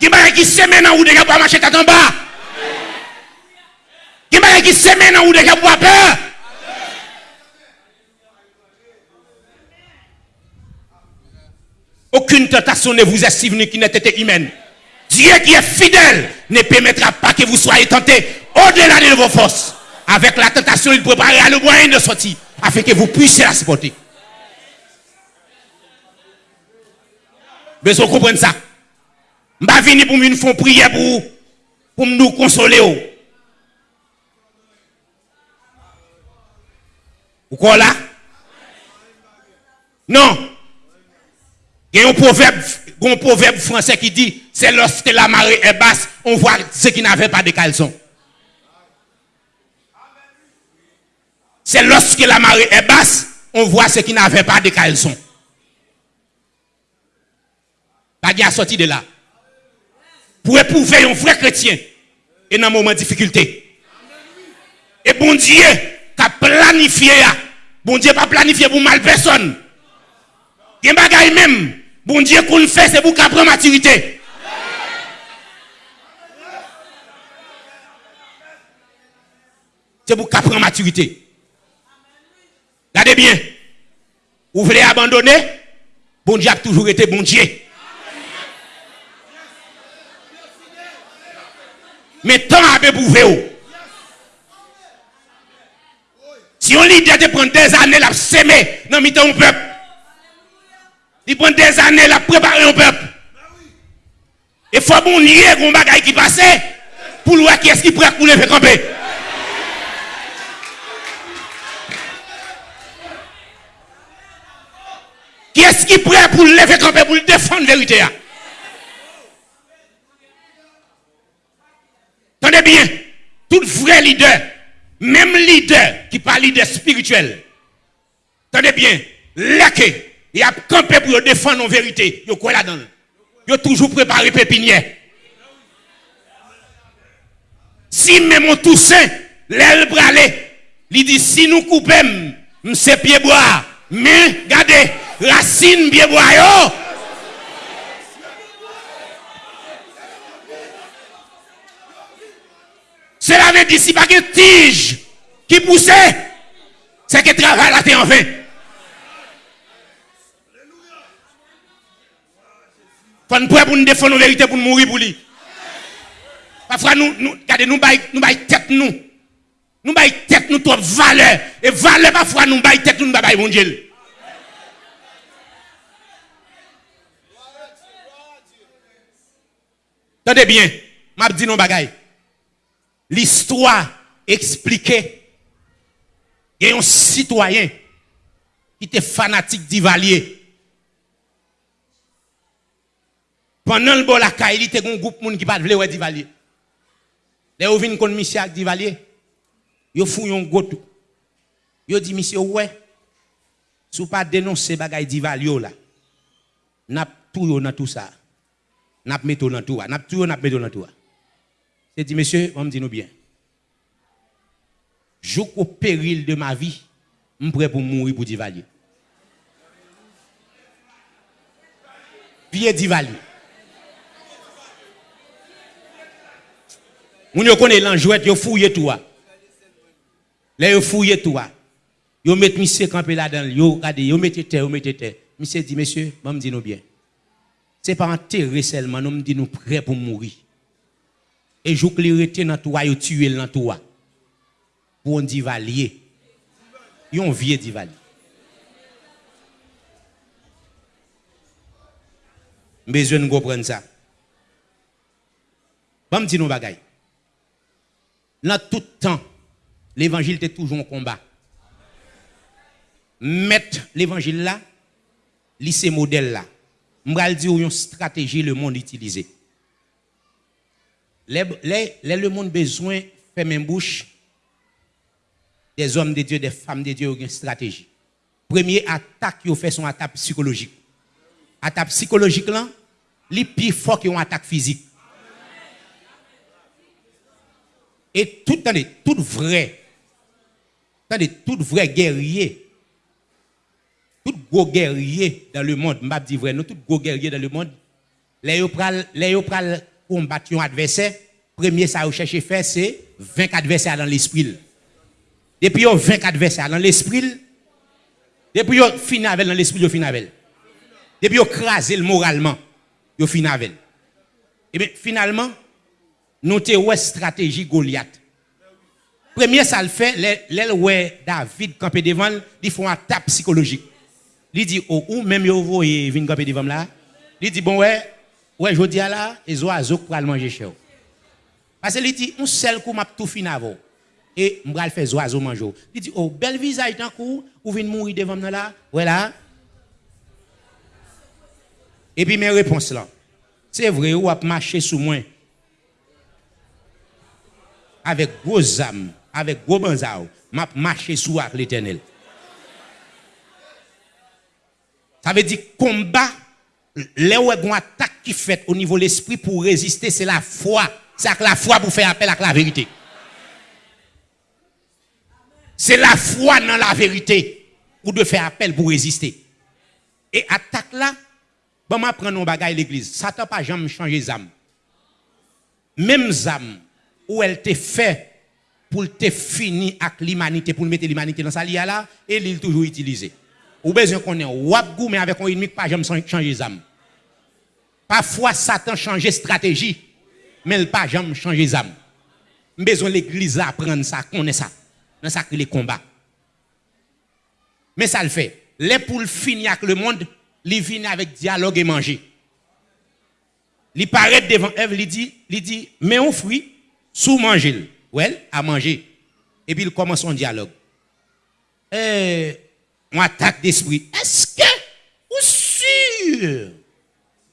Il y a des gens qui semaine en haut déjà pour marcher tête en bas. Il y a des qui semaine en haut déjà pour peur. Aucune tentation ne vous est suivie qui n'ait été humaine. Dieu qui est fidèle ne permettra pas que vous soyez tentés au-delà de vos forces. Avec la tentation, il préparera le moyen de sortir afin que vous puissiez la supporter. Besoin comprendre ça. Je vais venir pour me faire prière pour, pour nous consoler. Vous quoi là? Non. Il y a un proverbe, un proverbe français qui dit c'est lorsque la marée est basse, on voit ceux qui n'avaient pas de caleçon. C'est lorsque la marée est basse, on voit ceux qui n'avaient pas de caleçon. Pas de sorti de là. Pour éprouver un vrai chrétien et dans un moment de difficulté. Et bon Dieu, qui a planifié, bon Dieu pas planifié pour mal personne. Il y a même Bon Dieu qu'on fait, c'est pour qu'on prenne maturité. C'est pour qu'on prenne maturité. Regardez bien. Vous voulez abandonner? Bon Dieu a toujours été bon Dieu. Mais tant à prouver. Si on l'idée de prendre des années à s'aimer dans le peuple, il prend des années à préparer un peuple. Il faut bon nier un bagage qui passe pour voir qui est-ce qui prêt pour lever camper. Qui est-ce qui prêt pour lever camper pour défendre la vérité Tenez bien, tout vrai leader, même leader qui parle leader spirituel, tenez bien, laquelle il a campé pour défendre nos vérités. Il quoi là-dedans? Il a toujours préparé pépinière. Si même on toussaint, l'aile bralé, il dit si nous coupons, c'est pied bois. Mais, regardez, racine pied bois, yo. Cela veut dire si pas une tige qui poussait, c'est que travail là t'es en vain. faut nous pour nous défendre la vérité pour nous mourir pour lui. Parfois, nous, nous, regardez, nous baillons nous tête nous. Nous baillons tête nous trop valeur. Et valeur, parfois, nous baillons tête nous, baillons mon Dieu. Attendez bien, m'a dit non bagaille. L'histoire expliquée. Il y a un citoyen qui était fanatique d'Ivalier. Pendant le bon la il y a un groupe de gens qui pas Divalier. Les gens viennent contre monsieur avec Divalier. Ils font un goto. Ils disent, monsieur, ouais, si vous pas dénoncer bagay Divalier là, n'a tout dans tout ça. N'a tout dans tout. N'a tout n'a mis dans tout. C'est dit, monsieur, on me dit nous bien. au péril de ma vie, je suis prêt pour mourir pour Divalier. Pierre Divalier. Vous connaissez l'enjouette, vous fouillez tout. Là, vous fouillez tout. Vous mettez monsieur campé là-dedans, vous regardez, vous mettez terre, vous mettez terre. Monsieur dit, monsieur, je me nous bien. Ce n'est pas enterrer seulement, nous dit nous prêts pour mourir. Et je vous dans toi, vous tuez dans toi. Pour un divalier. Un vieux divalier. besoin de comprendre ça. Je me dis nous bagaille. Dans tout temps, l'évangile était toujours en combat. Mettre l'évangile là, lycée modèle là. Je dire une stratégie le monde utilisé. Les, le monde besoin même bouche des hommes de Dieu, des femmes de Dieu, une stratégie. Premier attaque qui fait son attaque psychologique. Attaque psychologique là, les plus fort une attaque physique. Et tout, attendez, tout vrai, attendez, tout vrai guerrier, tout gros guerrier dans le monde, je dis vrai, nous, tout gros guerrier dans le monde, les yo pral combattre un adversaire, premier ça vous cherchez faire, c'est 20 adversaires dans l'esprit. Depuis vous 20 adversaires dans l'esprit, depuis vous fini avec dans l'esprit, vous fini avec. Depuis vous crasez moralement, vous fini avec. Et bien finalement, nous avons une stratégie Goliath. Premier, ça le fait, ouais David campé devant, il font un tape psychologique. Li di, oh, ou, ou même yo voye vin kapé divam là. Li di, bon ouais, ouais, jodi e a là, et zo azo pral manger chez Parce que li dit, un seul coup m'a tout fin avant. Et m'bral fait zo azo manger. Li dit, oh, bel visage tant coup, ou vin mourir devant là, ouais là. Et puis mes réponses là. C'est vrai, ou a marché sous moi. Avec gros âmes, avec gros banzao, m'a marché sous l'éternel. Ça veut dire combat, les où attaque qui fait au niveau de l'esprit pour résister, c'est la foi. C'est la foi pour faire appel à la vérité. C'est la foi dans la vérité ou de faire appel pour résister. Et attaque là, bon, je prends nos bagages l'église. Satan pas jamais changé âmes. Même âmes où elle te fait pour te finir avec l'humanité, pour mettre l'humanité dans sa lia là, et il toujours utilisé. Ou besoin qu'on ait wap mais avec un ennemi pas jamais changer d'âme. Parfois Satan change stratégie, mais il pas jamais changer d'âme. Besoin l'église apprendre ça, connaît ça. Dans ça les combats. Mais ça le fait. Les pour finir avec le monde, il vient avec dialogue et manger. Il paraît devant Ève, il dit, il dit, mais on fruit, sous manger, well, à manger. Et puis il commence son dialogue. Eh, on attaque d'esprit. Est-ce que, ou sûr,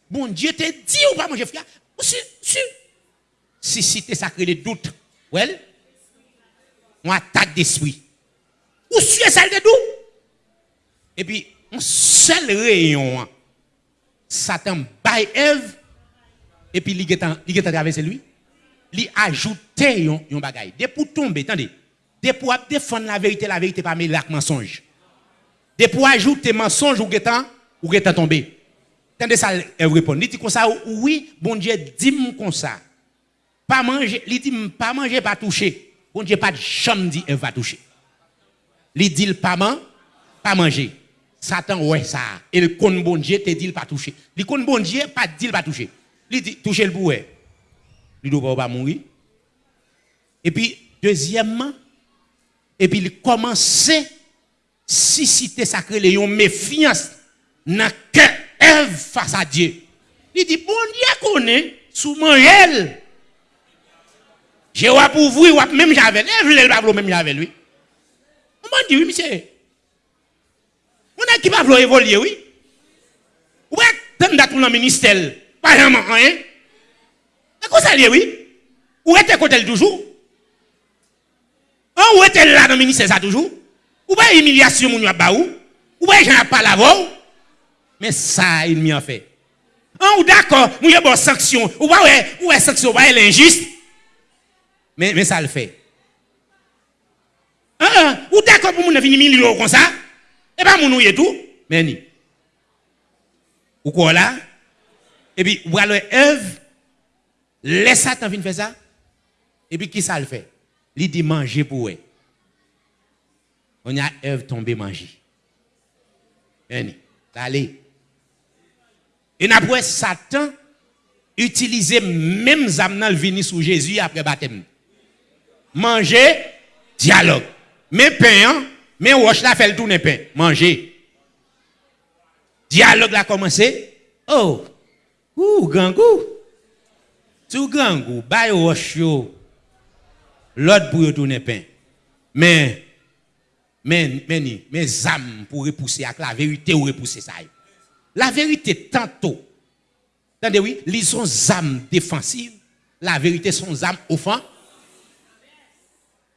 bon Dieu te dit ou pas manger, frère? Ou sûr, sûr? Si cité sacré les doutes, well, on attaque d'esprit. Ou sûr, celle de doute. Et puis, un seul rayon, Satan baille Eve, et puis il est traversé lui ajouter yon, yon bagay. De pour tomber, attendez. De pour défendre la vérité, la vérité pas mêler mensonge. De pour ajouter mensonge ou getan, ou getan tomber. Attendez ça, elle répond. Il dit comme ça, oui, bon Dieu, dis-moi comme ça. Pas manger, il dit pas manger, pas toucher. Bon Dieu, pas de chambre elle va toucher. Il dit pas manger, pas manger. Satan, ouais, ça. Et le bon Dieu te dit pas toucher. Le con bon Dieu, pas dit pas toucher. Il dit, toucher le bouet il ne doit pas mourir. Et puis, deuxièmement, et puis il commençait si cité sacré les méfiance dans que Ève face à Dieu. Il dit, bon Dieu connaît, sous manger. J'ai ou pour vous, même j'avais, Ève, le pas même j'avais lui. On m'a dit, oui, monsieur. On a qui va vouloir évoluer, oui? Ouais, tant d'être dans le ministère, pas hein. C'est quoi ça, oui? Où côté toujours? Hein, où est-elle là dans le ministère ça toujours? Où est l'humiliation, mon baou? Où est j'en pas la Mais ça, il m'y en fait. Hein, ou d'accord, nous y a bonne sanction. Ou est, où est sanction, où est l'injuste? Mais, mais ça le fait. Ah, ou d'accord pour moun venir million comme ça Et pas moun ou tout, mais ni. Ou quoi là? Et puis, ou alors Ève, laisse Satan venir faire ça. Et puis, qui ça le fait? Il dit manger pour eux. On a Ève tombée manger. Allez. Et après, Satan utilisait même zamnal vini sous Jésus après baptême. Manger, dialogue. Mais pain, hein? mais wash la fait le tourner pain. Manger. Dialogue a commencé. Oh, ouh, gangou. Tout gangou, bay wash yo. L'autre pour tourner pain. Mais, mais, mais âmes pour repousser avec la vérité ou repousser ça. La vérité, tantôt, attendez oui, ils sont âmes défensives, la vérité sont âmes offensives.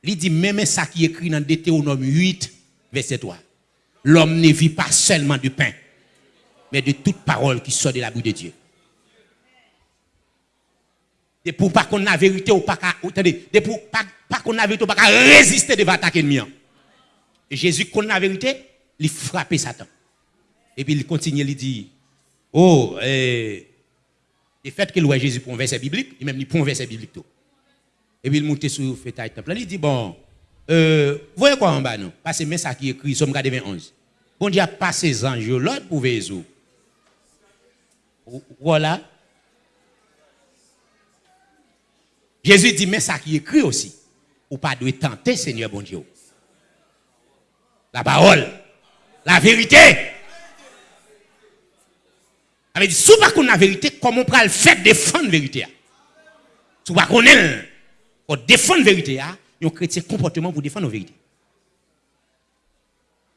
Il dit même ça qui est écrit dans Deutéronome 8, verset 3. L'homme ne vit pas seulement du pain, mais de toute parole qui sort de la bouche de Dieu. Et pour pas qu'on a vérité ou pas attendez, pour pas, qu'on a vérité ou pas résister devant l'attaque ennemi. Jésus qu'on a vérité, il frappe Satan. Et puis il continue, il dit, oh, eh, le fait que voit Jésus pour un verset biblique, il même pour un verset biblique tout. Et puis il monte sur le fêtail temple. Il dit, bon, euh, voyez quoi en bas, non? Parce que ça qui écrit, Somme 21. Bon Dieu a passé les anges, l'autre pour veiller. Voilà. Jésus dit, mais ça qui écrit aussi, ou pas de tenter, Seigneur bon Dieu. La parole, la vérité. avait dit, si pas qu'on la vérité, comment on le faire défendre la vérité? Si pas qu'on est, pour défendre la vérité, un chrétien comportement pour défendre la vérité.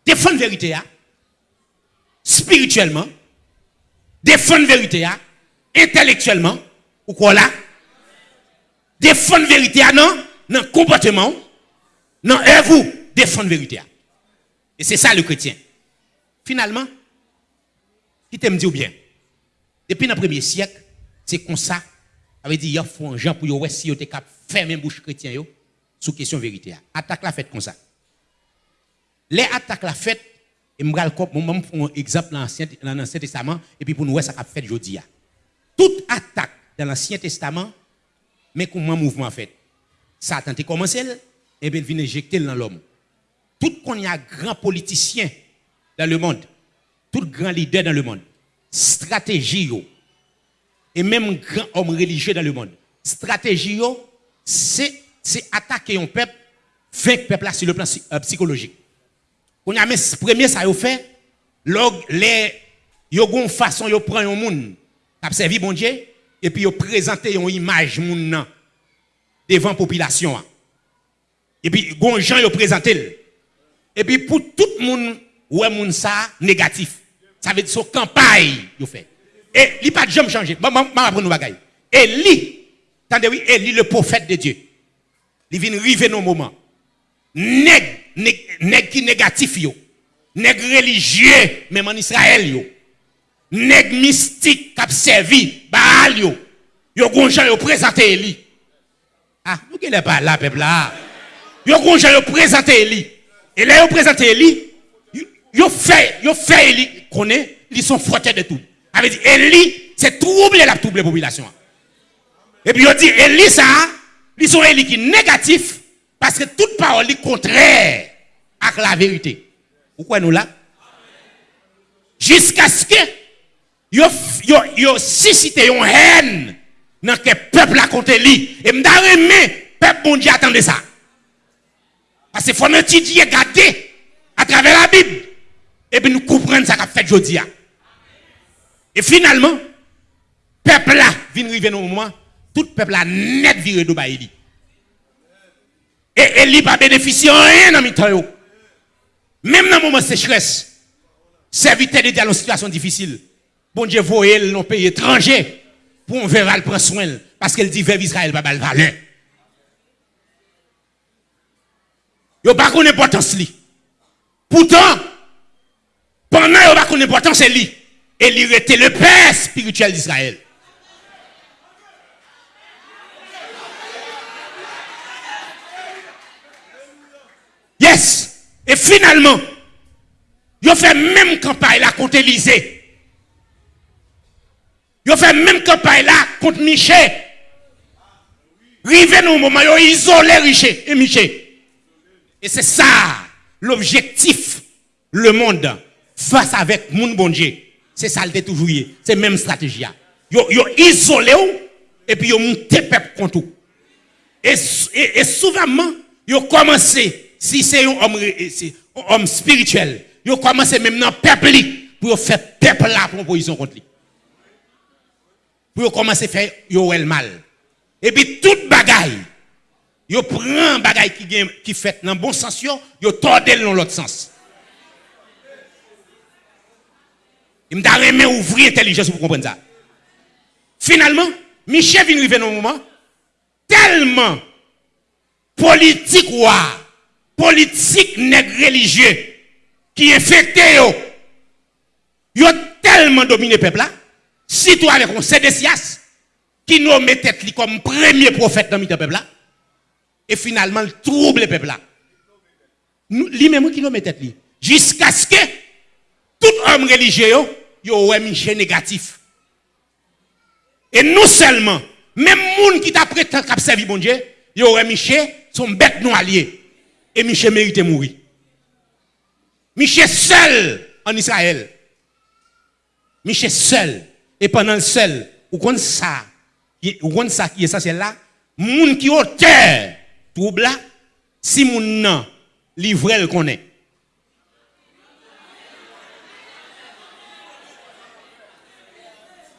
Défendre la vérité, spirituellement, défendre la vérité, intellectuellement, ou quoi là? Défendre la vérité, non? Non, comportement, non, et vous, défendre la vérité. Et c'est ça le chrétien. Finalement, qui t'aime dire bien? Depuis le premier siècle, c'est comme ça. Avait dit, il y a un gens pour voir si êtes capable de fermer bouche chrétien yo, sous question vérité. Attaque la fête comme ça. Les attaques la fête, et je vais un exemple dans l'Ancien Testament, et puis pour nous voir ça qu'a fait. Toute attaque dans l'Ancien Testament, mais comment mouvement fait Satan a commencé, et bien il vient injecter dans l'homme. Tout qu'on y a grand politicien dans le monde, tout grand leader dans le monde, stratégie et même grand homme religieux dans le monde, stratégie c'est attaquer un peuple, vaincre peuple sur le plan euh, psychologique. Y a premier ça yo fait, les yo gon façon yo prend un monde qui servi bon Dieu et puis yo présenter une image moun devant population. Et puis gon gens yo présenter et puis pour tout le monde, ouais, moun ça négatif. Ça veut dire son campagne, yo fait. Et il pas de jamais. Je vais apprendre nos bagailles. Eli, attendez oui, Eli le prophète de Dieu. Il vient arriver nos moments. Nèg, nèg qui négatif yo. Nèg religieux, même en Israël yo. Nèg mystique qui servi Baal yo. Yo gonjan yo présenté Eli. Ah, nous qui pas là, peuple là. Yo gonjan yo présenté Eli. Et là, ils présentent Eli. Ils fait, ils fait Eli, connaît, ils sont frottés de tout. Eli, c'est troubler la trouble population. Et puis, ils dit, Eli, ça, ils sont Eli qui négatif, parce que toute parole est contraire à la vérité. Pourquoi nous là? Jusqu'à ce que, ils ont suscité une haine dans le peuple a contre Eli. Et m'da le peuple bon Dieu attendait ça. Parce qu'il nous étudier, regarder à travers la Bible. Et puis nous comprendre ce qu'a fait aujourd'hui. Et finalement, peuple là, vient arriver au moment, tout peuple là net viré de Baïli. Et Eli pas bénéficié rien dans le. Même dans le moment de sécheresse, serviteur de dans une situation difficile. Bon Dieu, voyez dans pays étranger pour un verra prendre soin. Parce qu'elle dit, vers Israël, pas valeur. Yo pas connaît l'importance li. Pourtant, pendant yo pas connaît l'importance li, et il était le père spirituel d'Israël. Yes. Et finalement, ont fait même campagne là contre Élysée. Ils ont fait même campagne là contre Michel. Rivé nous au moment, ont isolé Michel et Michel. Et c'est ça l'objectif, le monde face avec mon bon Dieu. C'est ça le toujours. C'est même stratégie. Ils ont isolé et puis ont monté peuple contre tout. Et, et, souvent, ont commencé, si c'est un homme, homme spirituel, ont commencé même dans le peuple pour faire peuple là pour position contre lui. Pour commencer à faire le mal. Et puis toute bagaille, ils prennent bagaille qui, qui fait dans bon sens, ils tordent dans l'autre sens. Il m'a remis ouvrir l'intelligence pour comprendre ça. Finalement, Michel vient arriver dans un moment tellement politique ou politique nègre religieux qui infecté yo. Yo tellement dominé le peuple là. Si toi avec un Sédécias qui nous met tête comme premier prophète dans le peuple là et finalement le trouble le peuple là. Lui-même met tête jusqu'à ce que tout homme religieux yo un Michel négatif. Et non seulement, même moun qui t'a prêté à servi bon Dieu, yo aurait Michel son bête non allié. Et Michel mérite mourir. Michel seul en Israël. Michel seul. Et pendant le seul, ou qu'on ça, ou qu'on ça qui est essentiel là, moun qui auteur si moun nan, livré le connaît.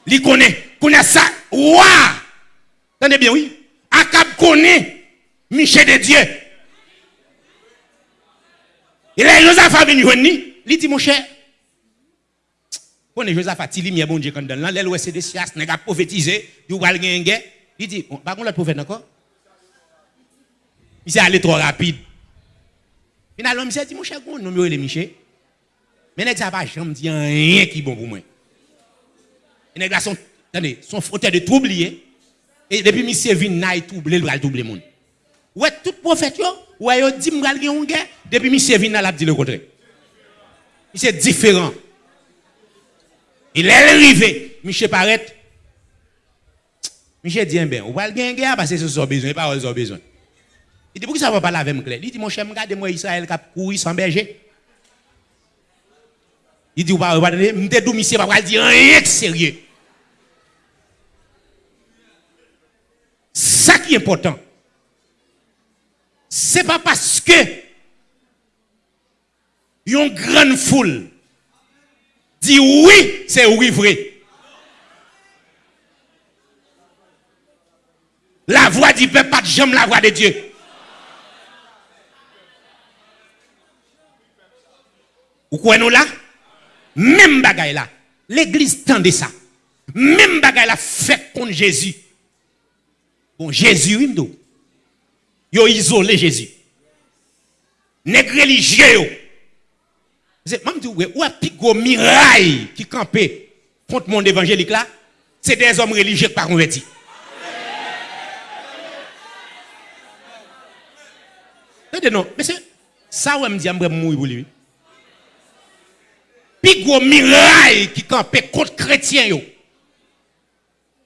Li connaît. Connaît ça. Ouah! Tenez bien, oui. Akab connaît. Michel de Dieu. Et là, Joseph a venu, il dit, mon cher, connaît Joseph a dit, il bon Dieu quand donne là, l'aile c'est des sias, n'a pas prophétisé, il gagner Il dit, par contre, le prophète encore. Il s'est allé trop rapide. Finalement, s'est dit, mon cher, on nomme le Michel. Mais il n'a pas jamais dit rien qui bon pour moi. Les nègres sont, attendez, sont fauteurs de troublier. Et depuis monsieur vient naï troubler, il va troubler monde. Ouais, tout prophète yo, ouais yo dit m'gal gen guerre, depuis monsieur vient là, dit le contraire. C'est différent. Il est arrivé, Michel paraît. Michel dit ben, on va le gagner parce que c'est ce besoin, pas besoin. Il dit pourquoi ça va pas avec clair Il dit mon cher, regardez moi Israël qui a couru sans berger. Il dit, vous ne pouvez pas dire, monsieur, pas dire rien de sérieux. Ça qui est important, ce n'est pas parce que une grande foule dit oui, c'est oui vrai. La voix du peuple, pas de jamais la voix de Dieu. Vous croyez nous là? Même bagaille là. L'église tendait ça. Même bagaille là fait contre Jésus. Bon, Jésus, il Yo isolé Jésus. Nèg religieux. Même dit ou a gros miraille qui campait contre le monde évangélique là, c'est des hommes religieux qui pas convertis. Non, mais c'est ça où me dit je mourir pour lui. Puis gros miraille qui campait contre chrétiens yo.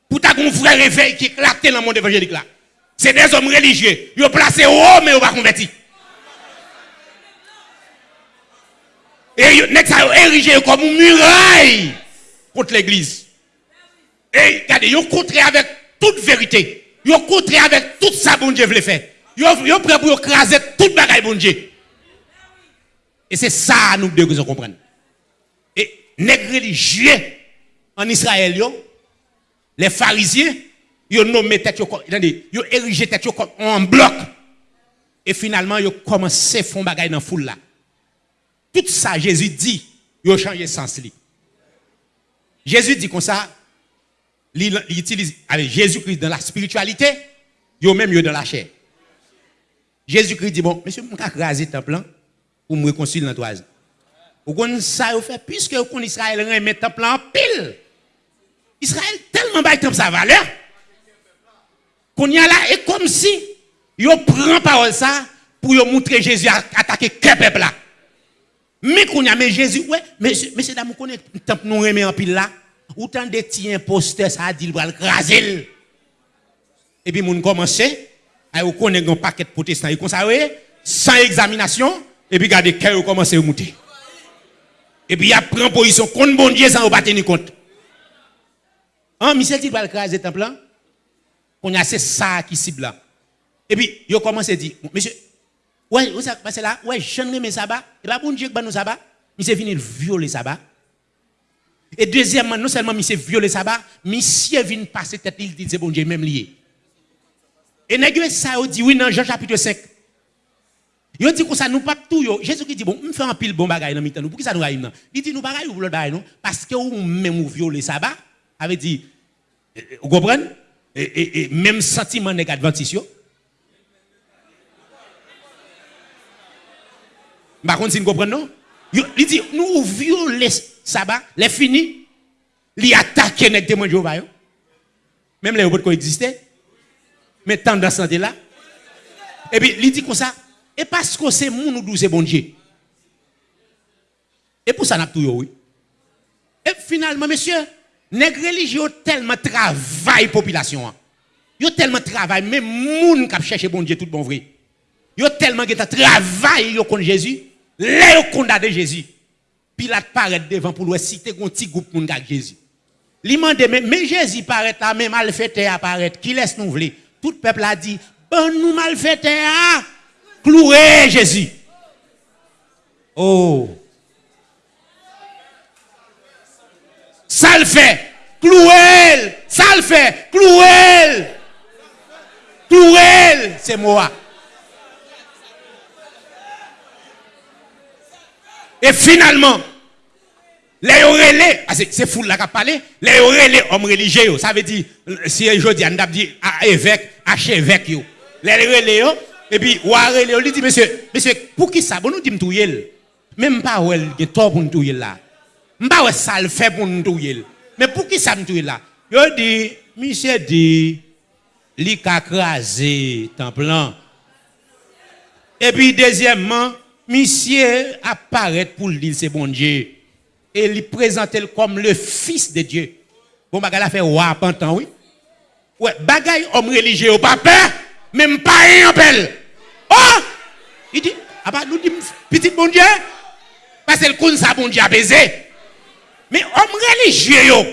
Pour ta un frère réveil qui éclate dans le monde évangélique là. C'est des hommes religieux. Ils ont placé haut, mais ils pas converti. Et ils ont érigé comme une muraille contre l'église. Et regardez, ils ont contré avec toute vérité. Ils ont contré avec tout ça, bon Dieu voulait faire. Ils ont prêt pour écraser toute bagaille, bon Dieu. Et c'est ça, nous devons comprendre. Les religieux en Israël, les pharisiens, ils ont nommé tête, ils ont érigé tête en bloc. Et finalement, ils ont commencé à faire des dans la foule. Tout ça, Jésus dit, ont changé sens. Jésus dit comme ça, il utilise Jésus-Christ dans la spiritualité, ont même dans la chair. Jésus-Christ dit, bon, monsieur, je vais raser le temple pour me réconcilier dans trois Vous connaissez ça, vous fait, puisque vous connaissez Israël remet le temple en pile. Israël tellement bas temple sa valeur qu'on y a là, et comme si, yo prend parole ça pour montrer Jésus a attaqué quel peuple là. Mais qu'on a mais Jésus ouais mais mais c'est d'amour connaît tant nous remet en pile là autant de petits imposteurs ça a dit va craser. Et puis moun commencer à connaître un paquet de protestants et comme ça sans examination et puis regardez cœur commence à monter. Et puis il a pris position contre bon Dieu sans battre ni compte. Hein, Michel dit va craser temple là. On a c'est ça qui cible là. Et puis il commence à dire monsieur Ouais, vous savez, parce là, ouais, je ne sabbat. Et pas bon Dieu que nous sabbat. C'est venu violer sabbat. Et deuxièmement, non seulement monsieur violer sabbat, monsieur vient passer tête, il dit c'est bon Dieu même lié. Et nègre ça dit oui dans Jean chapitre 5. Il dit que ça nous pas tout yo. Jésus qui dit bon, on fait un pile bon bagaille dans mi nous. Pour qui ça nous arrive Il dit nous bagaille ou l'autre bagaille non parce que ou même ou violer sabbat avait dit vous comprenez et, et, même sentiment négatif Par contre, si vous comprenez, non? Il dit, nous violer sabbat, les fini, il attaque les témoins de Jéhovah. Même les qui existaient. Mais tant santé là. Et puis, il dit comme ça, et parce que c'est mon nous c'est bon Dieu. Et pour ça, n'a tout oui. Et finalement, monsieur, les religieux tellement travaillent population. Hein. Yo tellement travaillent, même moun qui cherche bon Dieu tout bon vrai. Yo tellement qui travaillent yo contre Jésus. Là, ils condamné Jésus. Pilate paraît devant pour lui citer un petit groupe pour Jésus. Il m'a dit, mais Jésus paraît là, mais malfaiteur apparaît. Qui laisse nous vler? Tout le peuple a dit, bon nous malfaiteur, clouer Jésus. Oh. Ça le fait. Clouer. Ça le fait. C'est moi. Et finalement, les relais, ah, c'est fou là qui a parlé, les relais hommes religieux, ça veut dire, si je dis, on dit évêque, les relais, et puis, relais, on dit, monsieur, monsieur, pour qui ça, bon, nous dit, touyer, même pas, il y a tort pour nous là. Ouais, ça le fait pour nous. Mais pour qui ça me là? Je dis, monsieur dit, li ka crasé, temple Et puis, deuxièmement, monsieur apparaît pour lui dire c'est bon Dieu. Et il présente comme le fils de Dieu. Bon, bagay la fait roi oui. Ouais, bagay homme religieux pas peur, même pas un appel. Oh! Il dit, ah bah, nous dit petit bon Dieu. Parce que le compte ça bon Dieu a baisé. Mais homme religieux, yo.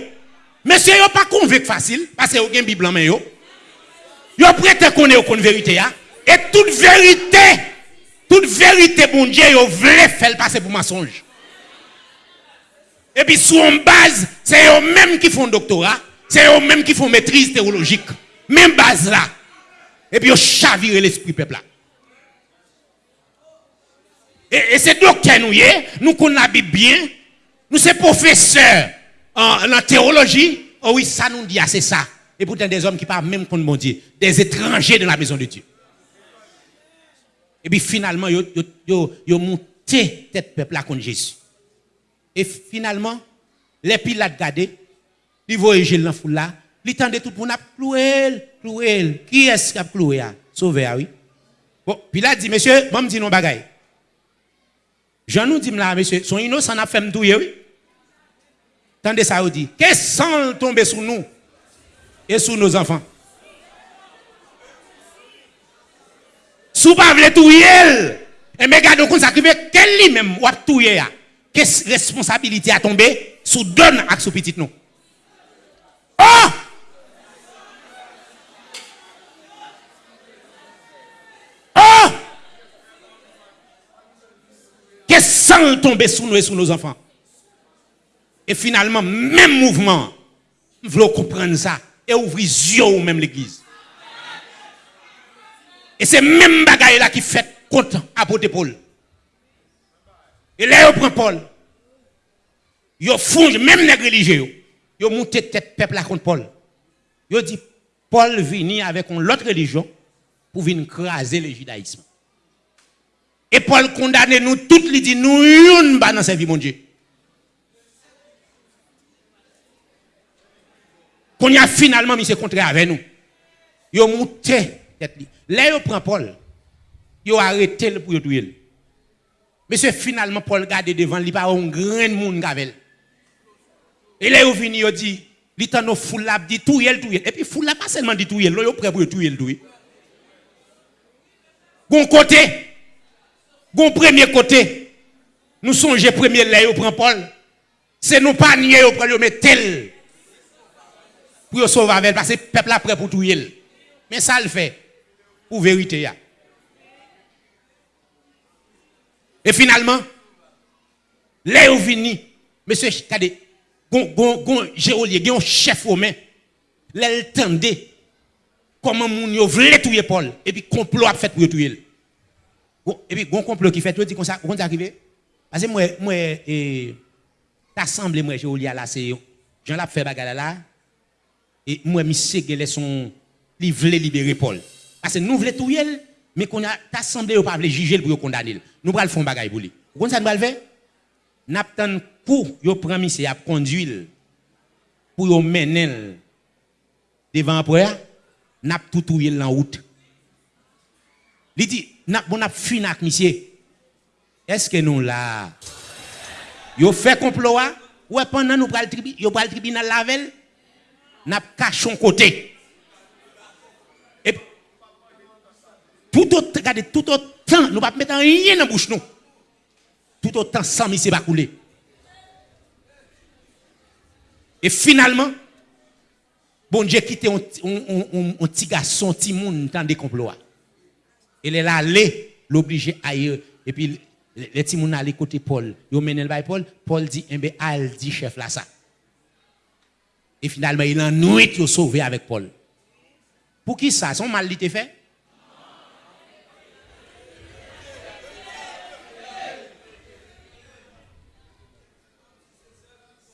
Monsieur, yo pas convaincu facile, parce que yo gen Bible en main, yo. Yo prête connaître la vérité, ya. Et toute vérité, toute vérité, bon Dieu, vous voulez faire passer pour mensonge. Et puis, sur une base, c'est eux-mêmes qui font doctorat, c'est eux-mêmes qui font maîtrise théologique. Même base là. Et puis, ils chavirent l'esprit peuple là. Et, c'est docteur nous, nous connaissons bien, nous sommes professeurs en, théologie. Oh oui, ça nous dit, ah, c'est ça. Et pourtant, des hommes qui parlent même contre mon Dieu, des étrangers de la maison de Dieu. Et puis finalement, ils ont monté tête peuple là contre Jésus. Et finalement, les pilates gardés, ils voient Jésus dans là, ils tendaient tout pour nous clouer, clouer. Qui est-ce qui a cloué Sauvé, oui. Bon, Pilate dit, monsieur, moi, je dis non bagaille. Jean nous dit là, monsieur, son innocent a fait me oui. Tendez ça, dit, qu'est-ce sang tomber sur nous et sur nos enfants? Sou pas vle et mais gars donc ça quel lui même ou touyer Quelle responsabilité a tombé sous donne à sous petit nous. Oh! Sang tomber sous nous et sous nos enfants? Et finalement, même mouvement, vous comprendre ça et ouvrir les yeux même l'église. Et c'est même bagaille là qui fait contre apôtre Paul. Et là, il prend Paul. Il fonge, même les religieux, il monte tête peuple contre Paul. Il dit, Paul vient avec une autre religion pour venir craser le judaïsme. Et Paul condamne nous toutes, il dit, nous, une pas dans vie, mon Dieu. Qu'on a finalement mis ce contraire avec nous. Il a monté. Là, il prend Paul. Ils ont arrêté pour tuer. Monsieur, finalement, Paul garde devant, il pas un grand monde avec Et là, il vient, il dit, il dit, nos foule là, dit tout yel, tout Et puis, foule là, pas seulement dit tout il est prêt pour yel, tout Bon côté, bon premier côté, nous songeons premier là, il prend Paul. C'est nous pas nier, il prend, mais tel. Pour sauver avec, parce que le peuple prêt pour tout. Mais ça le fait, pour vérité. Et finalement, là où vini, monsieur, regardez, gon, gon, gon, Gérolier, un chef romain, là, il tendait comment moun voulait tuer Paul, et puis complot a fait pour tuer. Et puis, un complot qui fait tout, dit comme ça, on est arrivé. Parce que moi, moi, et, t'assemblé, moi, j'ai à là, c'est, j'en l'ai fait bagarre là, et moi, monsieur, qu'elle est son, il voulait libérer Paul. Parce que nous voulons tout elle, mais qu'on a, t'assemblé, on pas voulu juger pour condamner. Nous, pas le fond bagarre pour lui. Vous comprenez ça, nous, faire? N'abtan pour, yo prend monsieur, à conduire, pour yo mener devant après, n'a tout tout en route. Il dit bon n'a fini avec monsieur. Est-ce que nous là Yo fait complot ouais pendant nous pral pral tribunal lavel n'a cachon côté. Et tout autre regardez tout autre nous ne pas mettre rien dans la bouche nous. Tout autant sans mise va couler. Et finalement, bon Dieu quitté un, petit garçon, un petit monde dans des complots. Il est allé, l'obliger ailleurs. Et puis, les gens allaient côté Paul. Ils ont mené le Paul. Paul dit, eh bien, al dit chef là ça. Et finalement, il a nuit, il sauvé avec Paul. Pour qui ça? Son mal était fait?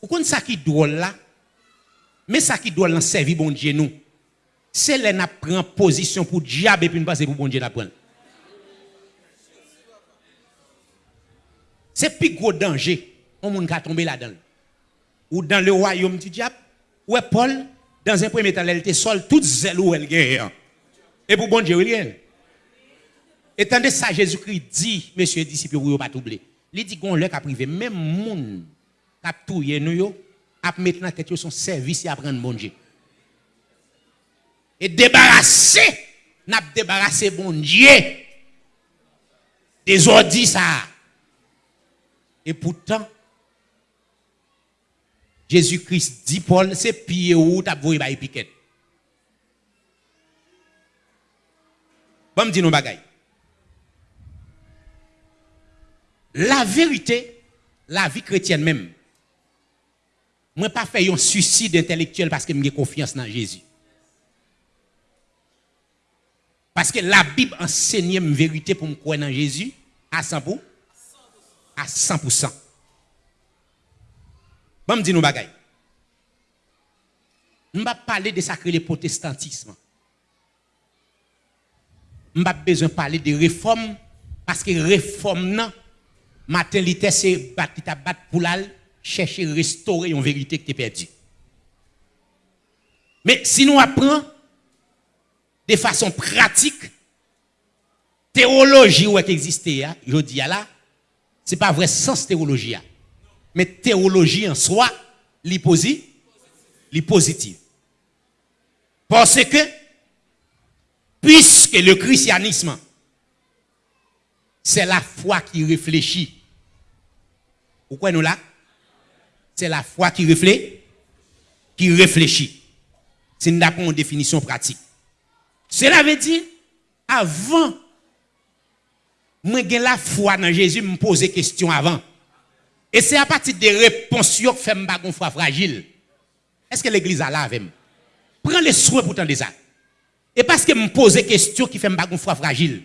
Vous comprenez ça qui est drôle là? Mais ça qui doit servir bon Dieu nous. C'est là n'a prend position pour diable et puis nous passer pour bon Dieu prendre. C'est plus gros danger. On monde qui tomber là-dedans. Ou dans le royaume du diable. Ouais Paul dans un premier temps elle était seule toute zèle où elle. Et pour bon Dieu rien. Et tandis ça Jésus-Christ dit messieurs disciples vous pas troubler. Il dit qu'on leur a privé même monde a touye nous a dans tête son service et apprendre bon Dieu. Et débarrasser, n'a débarrassé bon Dieu des ordis ça. Et pourtant, Jésus-Christ dit Paul, c'est pied où t'as voulu par piquette. Bon, me nos. La vérité, la vie chrétienne même, moi, pas fait un suicide intellectuel parce que j'ai confiance dans Jésus. Parce que la Bible enseigne une vérité pour me croire dans Jésus à 100%. À 100%. Bon, me dis nous bagaille. Je vais parler de sacré le protestantisme. Je pas besoin de parler de réforme parce que réforme, non, matin, c'est battre pour l'al chercher à restaurer une vérité qui est perdue. Mais si nous apprenons de façon pratique, théologie qui existe, je dis là, ce n'est pas vrai sens théologie. Mais théologie en soi, l'hyposie, positive. Parce que, puisque le christianisme, c'est la foi qui réfléchit. Pourquoi nous là? c'est la foi qui réfléchit. Qui réfléchit. C'est une définition pratique. Cela veut dire, avant, moi j'ai la foi dans Jésus, me poser question avant. Et c'est à partir des réponses que fait une foi fragile. Est-ce que l'église a là avec Prends les soins pour de ça. Et parce que me poser question qui fait une foi fragile.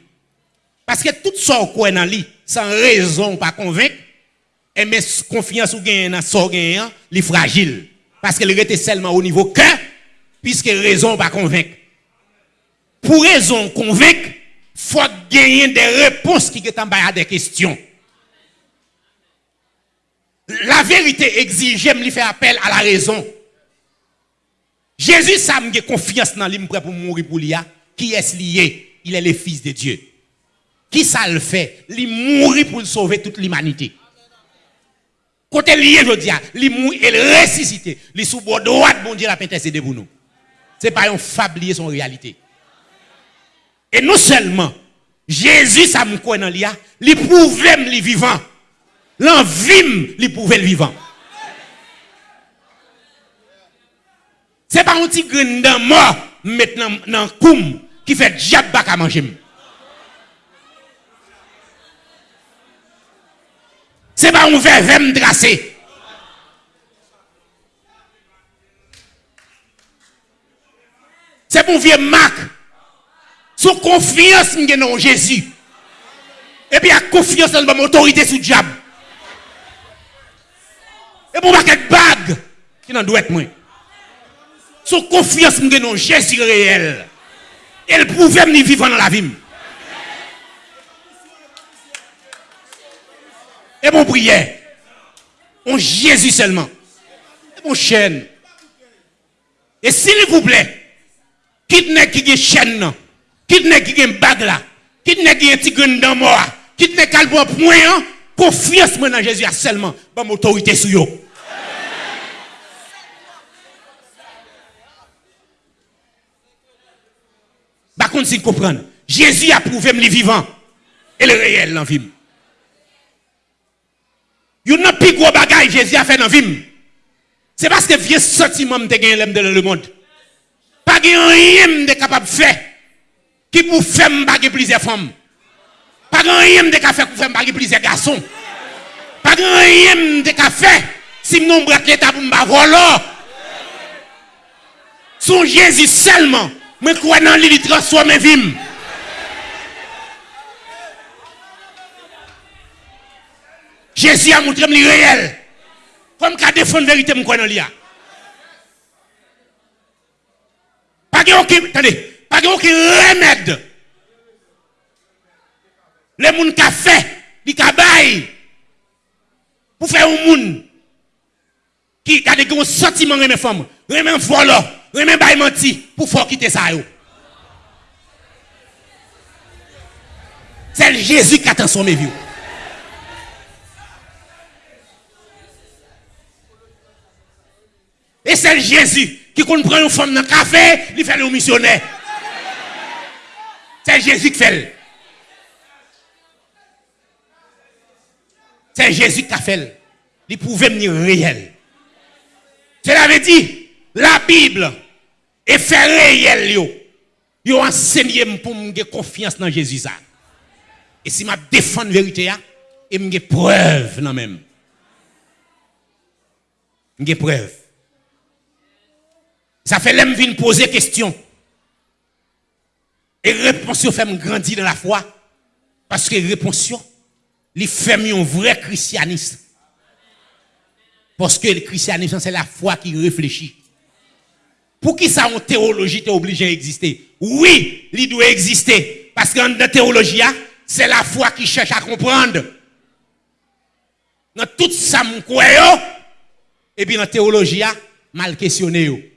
Parce que tout ça qu'on dans lui, sans raison, pas convaincre, et mais confiance ou gain dans son gain, est fragile. Parce qu'elle était seulement au niveau cœur, puisque raison pas convaincre. Pour raison convaincre, faut gagner des réponses qui sont en des questions. La vérité exige, j'aime lui faire appel à la raison. Jésus, ça me confiance dans lui, pour mourir pour lui. Qui est lié? Il est le fils de Dieu. qui ça le fait? Il mourit pour sauver toute l'humanité. Côté lié, je dis, il mourit et il ressuscité. Il sous bord droite, bon Dieu, la intercédé pour nous. Ce n'est pas un fablier son réalité. Et non seulement, Jésus, ça me connaît il pouvait me vivant. L'envie, il pouvait le vivant. Ce n'est pas un petit grain mort maintenant dans le qui fait diable à manger. Ce n'est pas un verre tracé. C'est mon vieux Marc. Sous confiance en Jésus. Et puis, a confiance dans mon autorité sous le diable. Et pour pas bague qui n'en doit être moins. Sous confiance en Jésus réel. Elle pouvait me vivre dans la vie. Et mon prière, on Jésus seulement. Et mon chaîne. Et s'il vous plaît, quitte n'est qui a chaîne, quitte n'est qui a bague là, quitte n'est qui a un grain dans moi, quitte n'est qu'à point, hein, confiance moi dans Jésus seulement, pas mon autorité sur vous. Par contre, si comprenez, Jésus a prouvé me vivant et le réel dans vie. Il y a plus gros bagaille Jésus a fait dans vie. C'est parce que vieux sentiment de gagner dans le monde. Pas rien de capable de faire qui pour faire me plusieurs femmes. Pas rien de capable pour faire plusieurs garçons. Pas rien de faire si mon bras l'état pour me voler. Son Jésus seulement, mais crois dans lui, transforme ma vie. Jésus a montré le réel. Comme qu'à défendre la vérité, je connais l'IA. Pas de aucun, attendez, pas de remède. Les gens qui ont fait, qui ont pour faire un monde qui a des sentiments de mes femmes, remet volant, remet bail menti, pour faire quitter ça. C'est Jésus qui a transformé vie. Et c'est Jésus qui prend une femme dans le café, il fait le missionnaire. C'est Jésus qui fait. C'est Jésus qui a fait. Il pouvait venir réel. Cela veut dire, la Bible est fait réel. Yo. Yo enseigné pour me confiance dans Jésus. Et si je défends la vérité, et me preuve non même. Je preuve. Ça fait l'aime poser question. Et réponse fait me grandir dans la foi. Parce que réponse, il fait un vrai christianisme. Parce que le christianisme, c'est la foi qui réfléchit. Pour qui ça, en théologie, est obligé d'exister? Oui, il doit exister. Parce qu'en théologie, hein, c'est la foi qui cherche à comprendre. Dans tout ça, et puis dans la théologie, hein, mal questionné.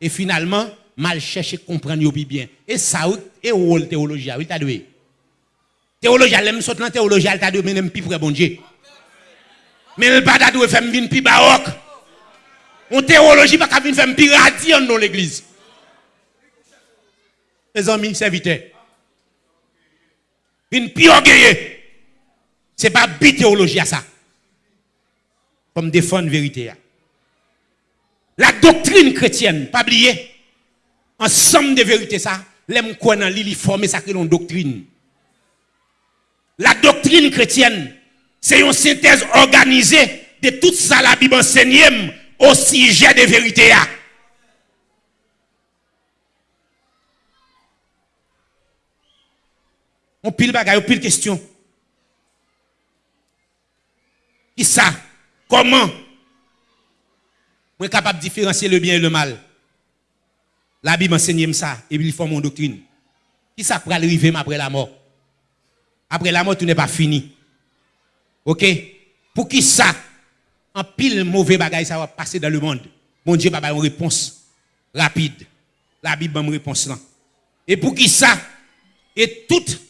Et finalement, mal chercher comprendre bien. Et ça, et où le théologie, il t'a doué? Théologie, elle saute dans théologie, elle t'a doué, mais même plus pour bon Dieu. Mais le pas doué faire venir plus baroque. En théologie, pas qu'à venir faire plus dans l'église. Les amis, serviteurs. Une pire orgueilleux. C'est pas bi théologie à ça. Comme défendre la vérité. La doctrine chrétienne, pas oublier, ensemble de vérités ça, l'aime quoi dans l'île former ça que l'on doctrine. La doctrine chrétienne, c'est une synthèse organisée de tout ça la Bible enseigne au sujet de vérité. On pile bagaille, on pile question. Qui ça? Comment? Je suis capable de différencier le bien et le mal. La Bible enseigne ça et puis il forme mon doctrine. Qui ça pour arriver après la mort? Après la mort, tout n'est pas fini. Ok? Pour qui ça? En pile mauvais bagaille, ça va passer dans le monde. Mon Dieu va une réponse rapide. La Bible une réponse là. Et pour qui ça? Et toute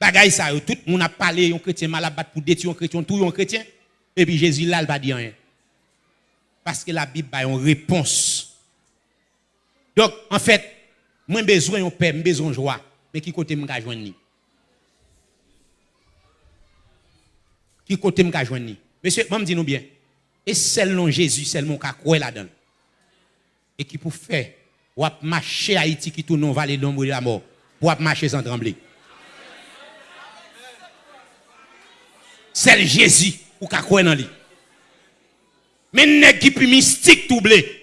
Bagay ça, tout le monde a parlé, un chrétien mal abattu pour détruire un chrétien, tout un chrétien. Et puis Jésus là, il va dire rien. Parce que la Bible a une réponse. Donc, en fait, moi, j'ai besoin de paix, j'ai besoin de joie. Mais qui côté m'ka joindre Qui côté m'ka joindre Monsieur, moi me dis nous bien. Et seulement Jésus, seulement ka croire là-dedans? Et qui pour faire ou marcher Haïti qui tourne dans vallée de l'ombre de la mort, pour marcher sans trembler. C'est Jésus ou ka croire dans lui. Mais nèg qui plus mystique doublé.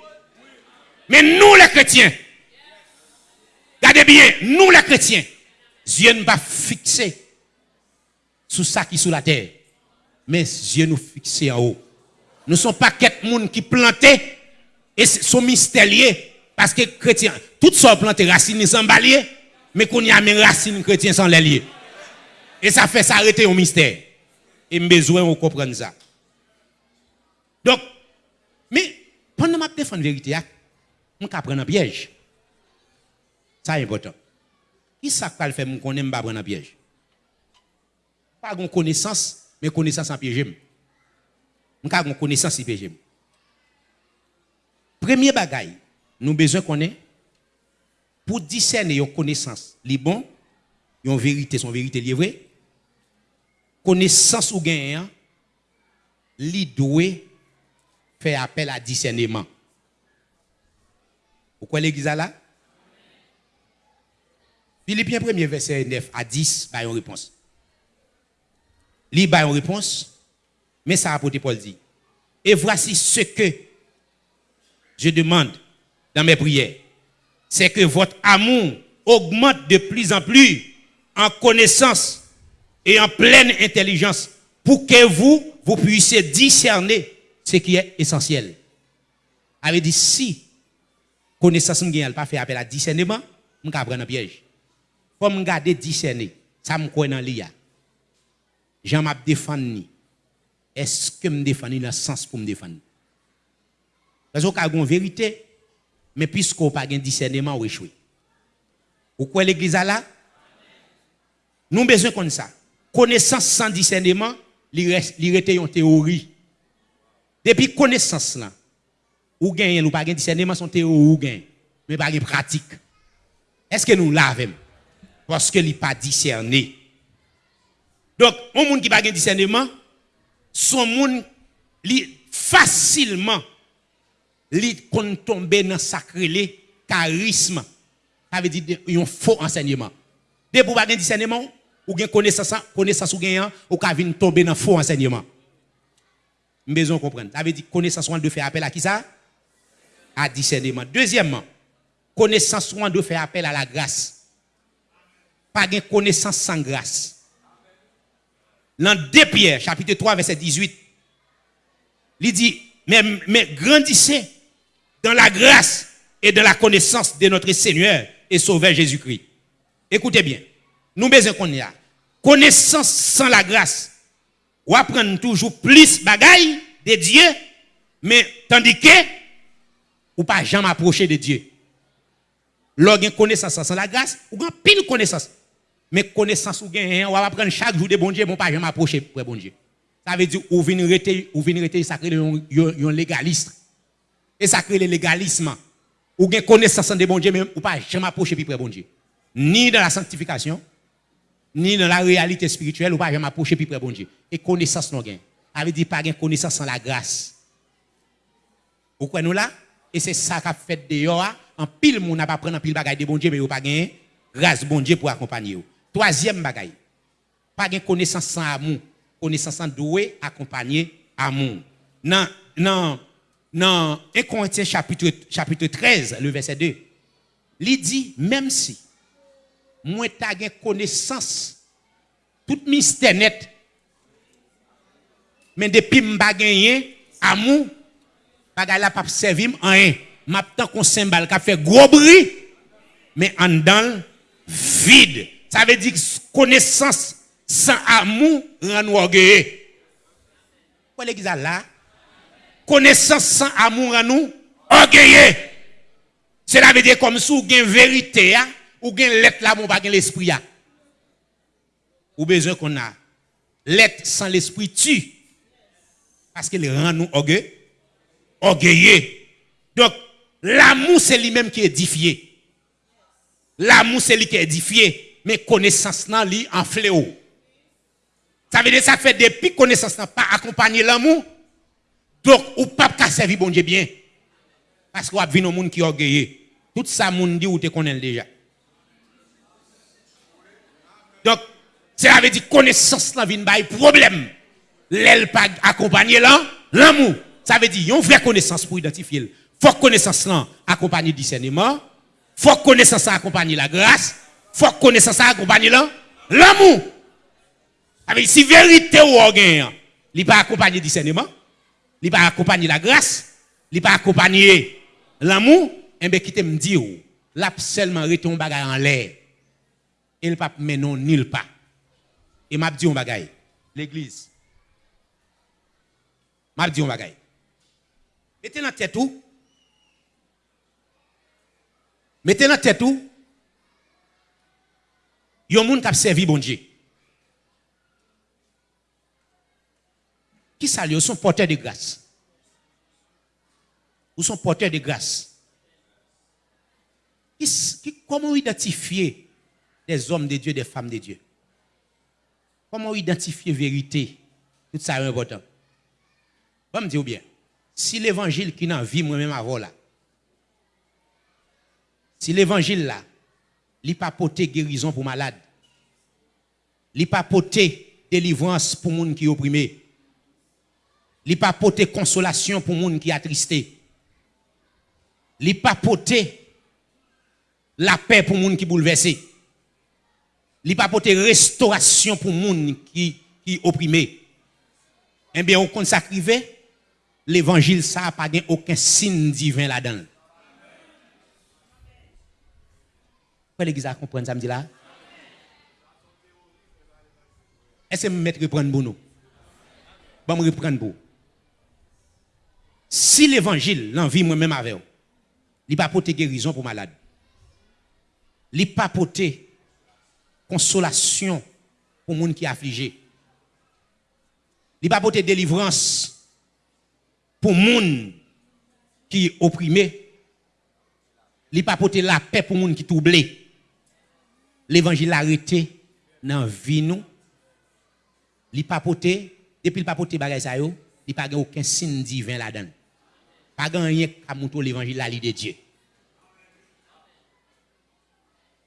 Mais nous les chrétiens Regardez bien, nous les chrétiens, Dieu ne pas fixé sur ça qui est sous la terre, mais Dieu nous fixe en haut. Nous ne sommes pas quelques monde qui planté et sont mystérieux parce que chrétiens, toutes sortes plantés racines sans balier, mais qu'on y a mes racines chrétiens sans les lier. Et ça fait s'arrêter au mystère. Et besoin de comprendre ça. Donc, mais pendant ma défense vérité, on peut prendre un piège. Ça est important. Qui ça faire mon connaît pas prendre un piège Pas une connaissance, mais connaissance en piège. On a une connaissance en piège. Premier bagaille, nous besoin connaître pour discerner une connaissance, les bon, une vérité, son vérité livrée. Connaissance ou gain, li doit appel à discernement. Pourquoi l'église là? Philippiens 1 verset 9 à 10, bah, une réponse. Li bah, une réponse, mais ça a apporté Paul dit. Et voici ce que je demande dans mes prières. C'est que votre amour augmente de plus en plus en connaissance et en pleine intelligence pour que vous, vous puissiez discerner ce qui est essentiel. Avait dit si connaissance que j'ai pas fait appel à discernement, je vais prendre un piège. Faut me garder discerner, ça me connaît dans l'IA. Jean m'a défendu. Est-ce que me défendu dans le sens pour me défendre Parce qu'on a une vérité, mais puisqu'on n'a pas de discernement, on échoué. Vous croyez l'église là Nous avons besoin comme ça. Connaissance sans discernement, il reste une théorie. Depuis connaissance là, ou gagne ou pas de discernement, son théorie ou gagne, mais pas de pratique. Est-ce que nous l'avons? parce qu'il n'est pas discerné. Donc, un monde qui pas discernement, son monde facilement li kon tomber dans sacré charisme. Ça veut dire un faux enseignement. Dès pour pas discernement, ou gen connaissance, connaissance ou gagnant, ou ka vinn tomber dans faux enseignement. Besoin comprendre. Ça veut dire connaissance on doit faire appel à qui ça? À discernement. Deuxièmement, connaissance on doit faire appel à la grâce pas de connaissance sans grâce. Dans 2 Pierre, chapitre 3, verset 18, il dit, mais, grandissez dans la grâce et dans la connaissance de notre Seigneur et Sauveur Jésus-Christ. Écoutez bien, nous besoin qu'on a. Connaissance sans la grâce, ou apprendre toujours plus bagaille de Dieu, mais tandis que, ou pas jamais approcher de Dieu. Lorsqu'on connaissance sans la grâce, ou une pile connaissance mais connaissance ou gain, on va prendre chaque jour de bon Dieu, bon pas jamais approcher pour bon Dieu. Ça veut dire ou venir rester ou venir rester ça crée un légaliste. Et ça crée le légalisme. Ou gain connaissance de bon Dieu mais ou pas jamais approcher pour bon Dieu. Ni dans la sanctification, ni dans la réalité spirituelle ou pas jamais approcher pour bon Dieu. Et connaissance non gain. Ça veut dire pas gain connaissance sans la grâce. Pourquoi nous là? Et c'est ça qu'a fait dehors en pile monde n'a pas prendre en pile bagaille de bon Dieu mais ou pas gain grâce bon Dieu pour accompagner Troisième bagaille, pas de connaissance sans amour, connaissance sans doué, accompagner amour. Dans, dans, dans 1 Corinthiens chapitre, chapitre 13, le verset 2, il dit, même si moi t'as une connaissance, tout mystère net, mais depuis m'ba gagné amour, bagay la pas servir en rien. M'a tant qu'on symbole qui fait gros bruit, mais en dedans vide. Ça veut dire connaissance sans amour rend orgueilleux. Quoi l'église là? Connaissance sans amour rend nous orgueilleux. Cela veut dire comme si vous avez vérité, ou une lettre là, vous pas l'esprit. ou besoin qu'on a l'être sans l'esprit tue. Parce qu'il rend nous orgueilleux. Donc, l'amour, c'est lui-même qui est édifié. L'amour, c'est lui qui est édifié. Mais connaissance, là, lui, en fléau. Ça veut dire ça fait depuis connaissance n'a pas accompagné l'amour. Donc, ou pas qu'à servir bon Dieu bien. Parce qu'on a vu nos monde qui orgueilleux. Tout ça, monde dit ou te connaît déjà? Donc, ça veut dire connaissance n'a pas problème. L'aile pas accompagner l'amour. Ça veut dire, une vraie connaissance pour identifier. Faut connaissance là accompagner discernement. Faut connaissance accompagner la grâce. Faut connaissance accompagner l'amour. Avec si vérité ou orgueil, il pas accompagner discernement, il pas accompagner la grâce, il pas accompagner l'amour, et eh bien qui me dit l'a seulement un bagay en l'air. Il pas mais non nul pas. Et m'a dit un bagay, l'église. M'a dit un bagay. Mettez dans tête où? Mettez dans tête où? Yon moun qui a servi bon Dieu. Qui ça Ils sont porteurs de grâce? Ils sont porteurs de grâce? comment identifier des hommes de Dieu, des femmes de Dieu? Comment identifier vérité? Tout ça est important. Bon, me dire bien? Si l'évangile qui n'a vie moi-même avant là, si l'évangile là, il pas porté guérison pour malade, il pas porté délivrance pour monde qui opprimé, il pas porter consolation pour monde qui attristé. Il pas porter la paix pour monde qui bouleversé. Il pas porter restauration pour monde qui qui opprimé. Eh bien, on consacre l'évangile ça n'a pas aucun signe divin là-dedans. Pourquoi l'église a compris ça me dit là? Est-ce que je vais reprendre pour nous? Je vais reprendre pour si l'évangile, l'envie moi-même avec vous, il pas porter guérison pour malade. Il pas porter consolation pour monde qui est affligé. Il pas porter délivrance pour monde qui est opprimé. Il pas la paix pour monde qui est troublé. L'évangile arrêté dans la vie nous. Il pas porter depuis il pas porter bagay ça pas aucun signe divin là-dedans. Pas rien à montrer l'évangile la de Dieu.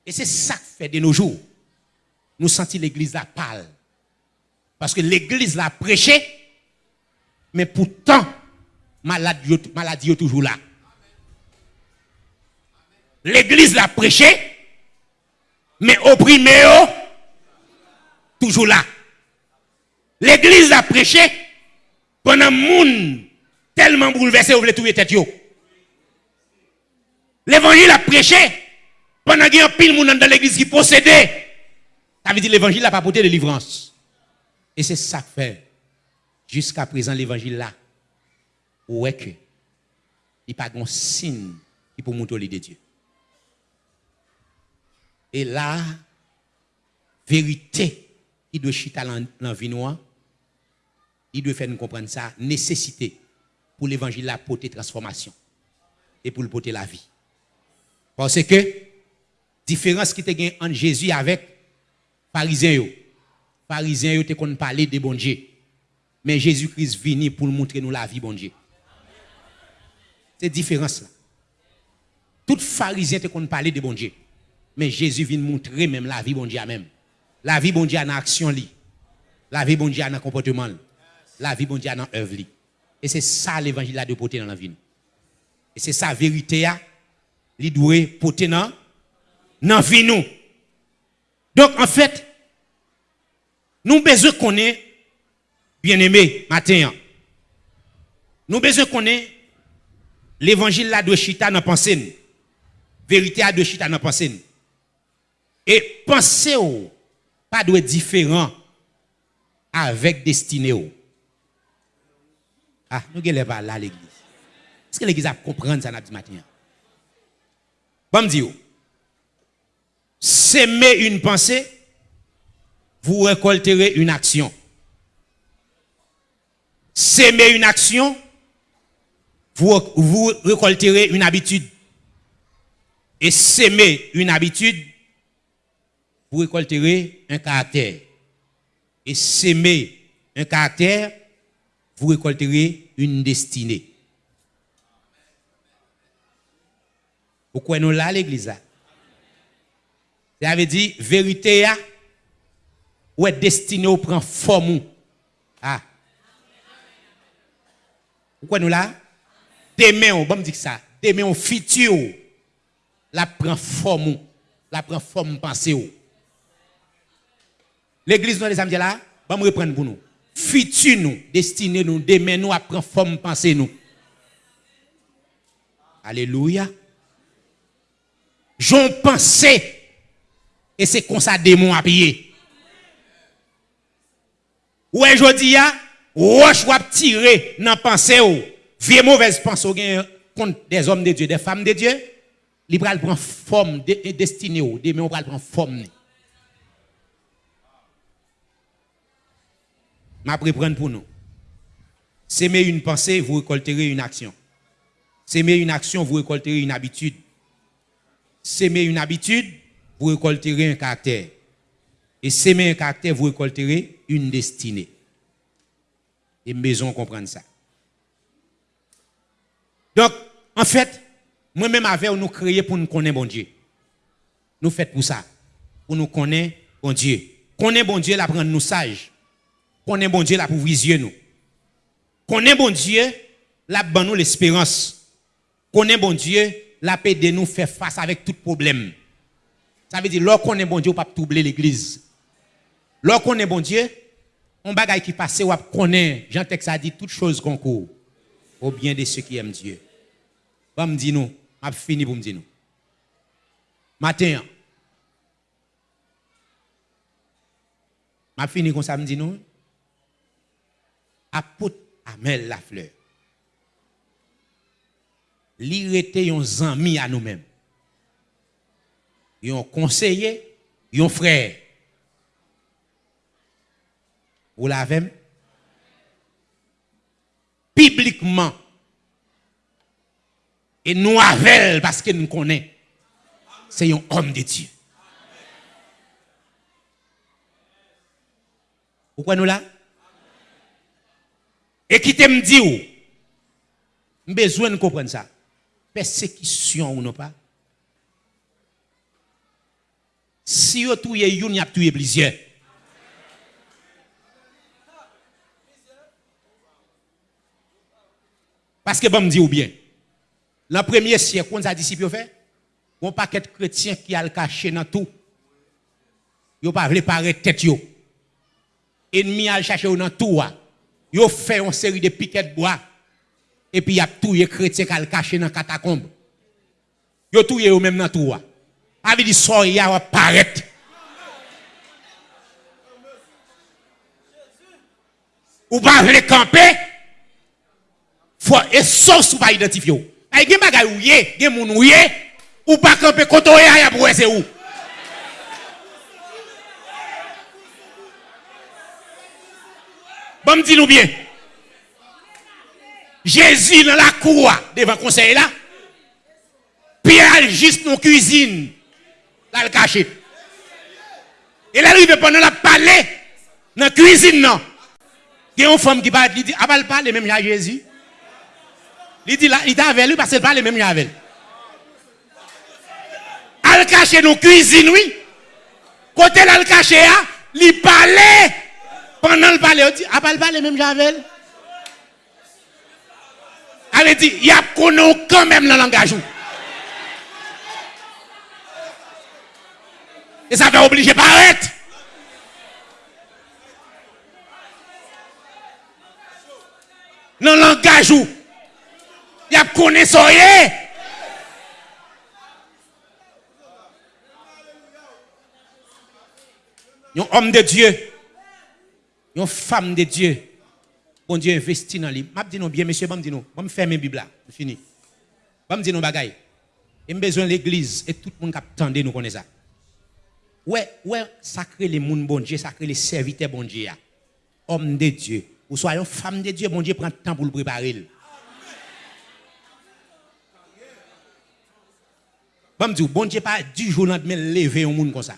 Et c'est ça qui fait de nos jours. Nous sentons l'église la pâle. Parce que l'église l'a prêché, mais pourtant, maladie, maladie est toujours là. L'église l'a prêché, mais opprimé, toujours là. L'église l'a prêché, pendant monde tellement bouleversé, vous voulez trouver tête L'évangile a prêché pendant qu'il y a pile monde dans l'église qui possédait. Ça veut dire l'évangile n'a pas porté de délivrance. Et c'est ça que fait. Jusqu'à présent, l'évangile là, où est que il pas de signe qui peut montrer de Dieu. Et là, vérité qui doit chiter dans vie noire, il doit faire nous comprendre ça, nécessité pour l'évangile la porter transformation et pour le porter la vie. Parce que différence qui te entre Jésus avec pharisiens yo. Pharisiens yo te qu'on parler de bon Dieu. Mais Jésus-Christ venu pour montrer nous la vie bon Dieu. C'est différence là. Tout pharisien te qu'on parler de bon Dieu. Mais Jésus vient montrer même la vie bon Dieu même. La vie bon Dieu en action li. La vie bon Dieu en comportement. La vie bon Dieu en œuvre li. Et c'est ça l'évangile de porter dans la vie. Et c'est ça la vérité, il doit porter dans la vie. Nous. Donc en fait, nous besoin qu'on ait, bien aimé, matin. Nous besoin qu'on ait l'évangile là de chita dans pensée. Vérité à de chita dans pensée. Et penser pas doit différent avec destinée. Ah, nous ne pas là l'église. Est-ce que l'église a compris ça ce matin? Bon, me dire, s'aimer une pensée, vous récolterez une action. S'aimer une action, vous, récolterez une habitude. Et s'aimer une habitude, vous récolterez un caractère. Et s'aimer un caractère, vous récolterez une destinée. Pourquoi nous là l'église Ça veut dire vérité ou est destiné au prend forme. Ah. Pourquoi nous là? Demain, on va me dire ça. Demain, on futur la prend forme, la prend forme pensée. L'église, nous, les amis, là, va me reprendre pour nous. Futur nous, destiné nous, demain nous, à prendre forme pensée nous. Alléluia. J'en pensais, et c'est comme ça démon à payer. Ouais, je dis, roche va tirer dans pensée ou, vieux mauvaise pensée contre des hommes de Dieu, des femmes de Dieu, il va prendre forme destinée ou, demain on va prendre forme. m'a prendre pour nous. S'aimer une pensée, vous récolterez une action. S'aimer une action, vous récolterez une habitude. S'aimer une habitude, vous récolterez un caractère. Et s'aimer un caractère, vous récolterez une destinée. Et maison comprendre ça. Donc, en fait, moi-même avec nous créer pour nous connaître bon Dieu. Nous faisons pour ça. Pour nous connaître bon Dieu. Connaître bon Dieu, la prendre nous sages est bon Dieu là pour viser nous. Est bon Dieu là pour nous l'espérance. Est bon Dieu là pour de nous faire face avec tout problème. Ça veut dire lorsqu'on est bon Dieu, on pas troubler l'église. Lorsqu'on est bon Dieu, on bagaille qui passe ou connaît, Jean Tex a dit toutes choses concourent au bien de ceux qui aiment Dieu. Va me dire nous, m'a fini pour me dire. Matin, m'a fini comme ça me dit Amel Lafleur. Li était un ami à nous-mêmes. Un conseiller, un frère. Vous l'avez publiquement. Et nous avec parce que nous connaissons. C'est un homme de Dieu. Pourquoi nous là? Et qui te me dit, besoin de comprendre ça. Persécution ou non pas? Si vous tuez une, vous tué plusieurs. Parce que bon me dit ou bien, le premier siècle, quand ça disciple fait, paquet de chrétiens qui a le caché dans tout. Ils pas réparer tête. Ennemi a cherché dans tout yo fait une série de piquets de bois. Et puis y a tout les chrétiens qui caché dans catacombe. Yo tout yo même dans tout avait dit so y a paraître ou pas les camper? Faut et pas identifier ay gen bagay ou yé gen moun ou yé ou où Bon, dis-nous bien. Jésus dans la cour devant le conseil là. Pierre juste dans la cuisine. Là, le caché. Et là, il pendant la parler dans la cuisine. Non. Il y a une femme qui parle, il dit, ah, elle parle même à Jésus. Il dit, là, il avec lui parce qu'elle parle même avec lui. Elle caché dans la cuisine, oui. Côté là, le caché, il parlait pendant le palais, on dit, ah, le palais même Javel. Elle dit, il y a quand même le langage. Et ça va obliger paraître. Dans le langage, il a connu soyez. Un homme de Dieu une femme de Dieu, bon Dieu investit dans lui. Je dis non bien, monsieur, je dis non. Je vais Bible là. Fini. Je dis non bagaille. Besoin de l'église et tout le monde qui attendait nous connaît ça. Ouais, ouais, sacré les moun bon Dieu, sacré les serviteurs bon Dieu. Homme de Dieu. Ou soyons femme de Dieu, bon Dieu prend le temps pour le préparer. Bon Dieu, bon Dieu pas du jour au lendemain lever un monde comme ça.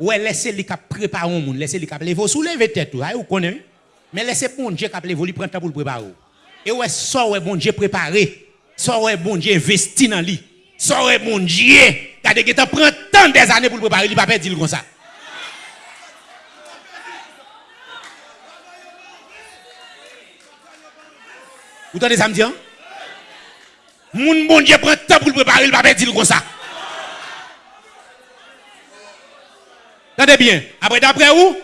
Ouais, laissez les cap préparer un monde, laissez les cap lever. Vous soulevez tête, vous ou connaissez. Mais laissez bon Dieu cap lever, il prend le temps pour le préparer. Et ouais, ça ouais bon Dieu préparé. Ça ouais bon Dieu investi dans lui. Ça ouais bon Dieu, regardez que prend tant des années pour le préparer, il pas perdre comme ça. Vous entendez ça me dire? Moun bon Dieu prend temps pour le préparer, il va pas dire comme ça. Attendez bien. Après, d'après vous,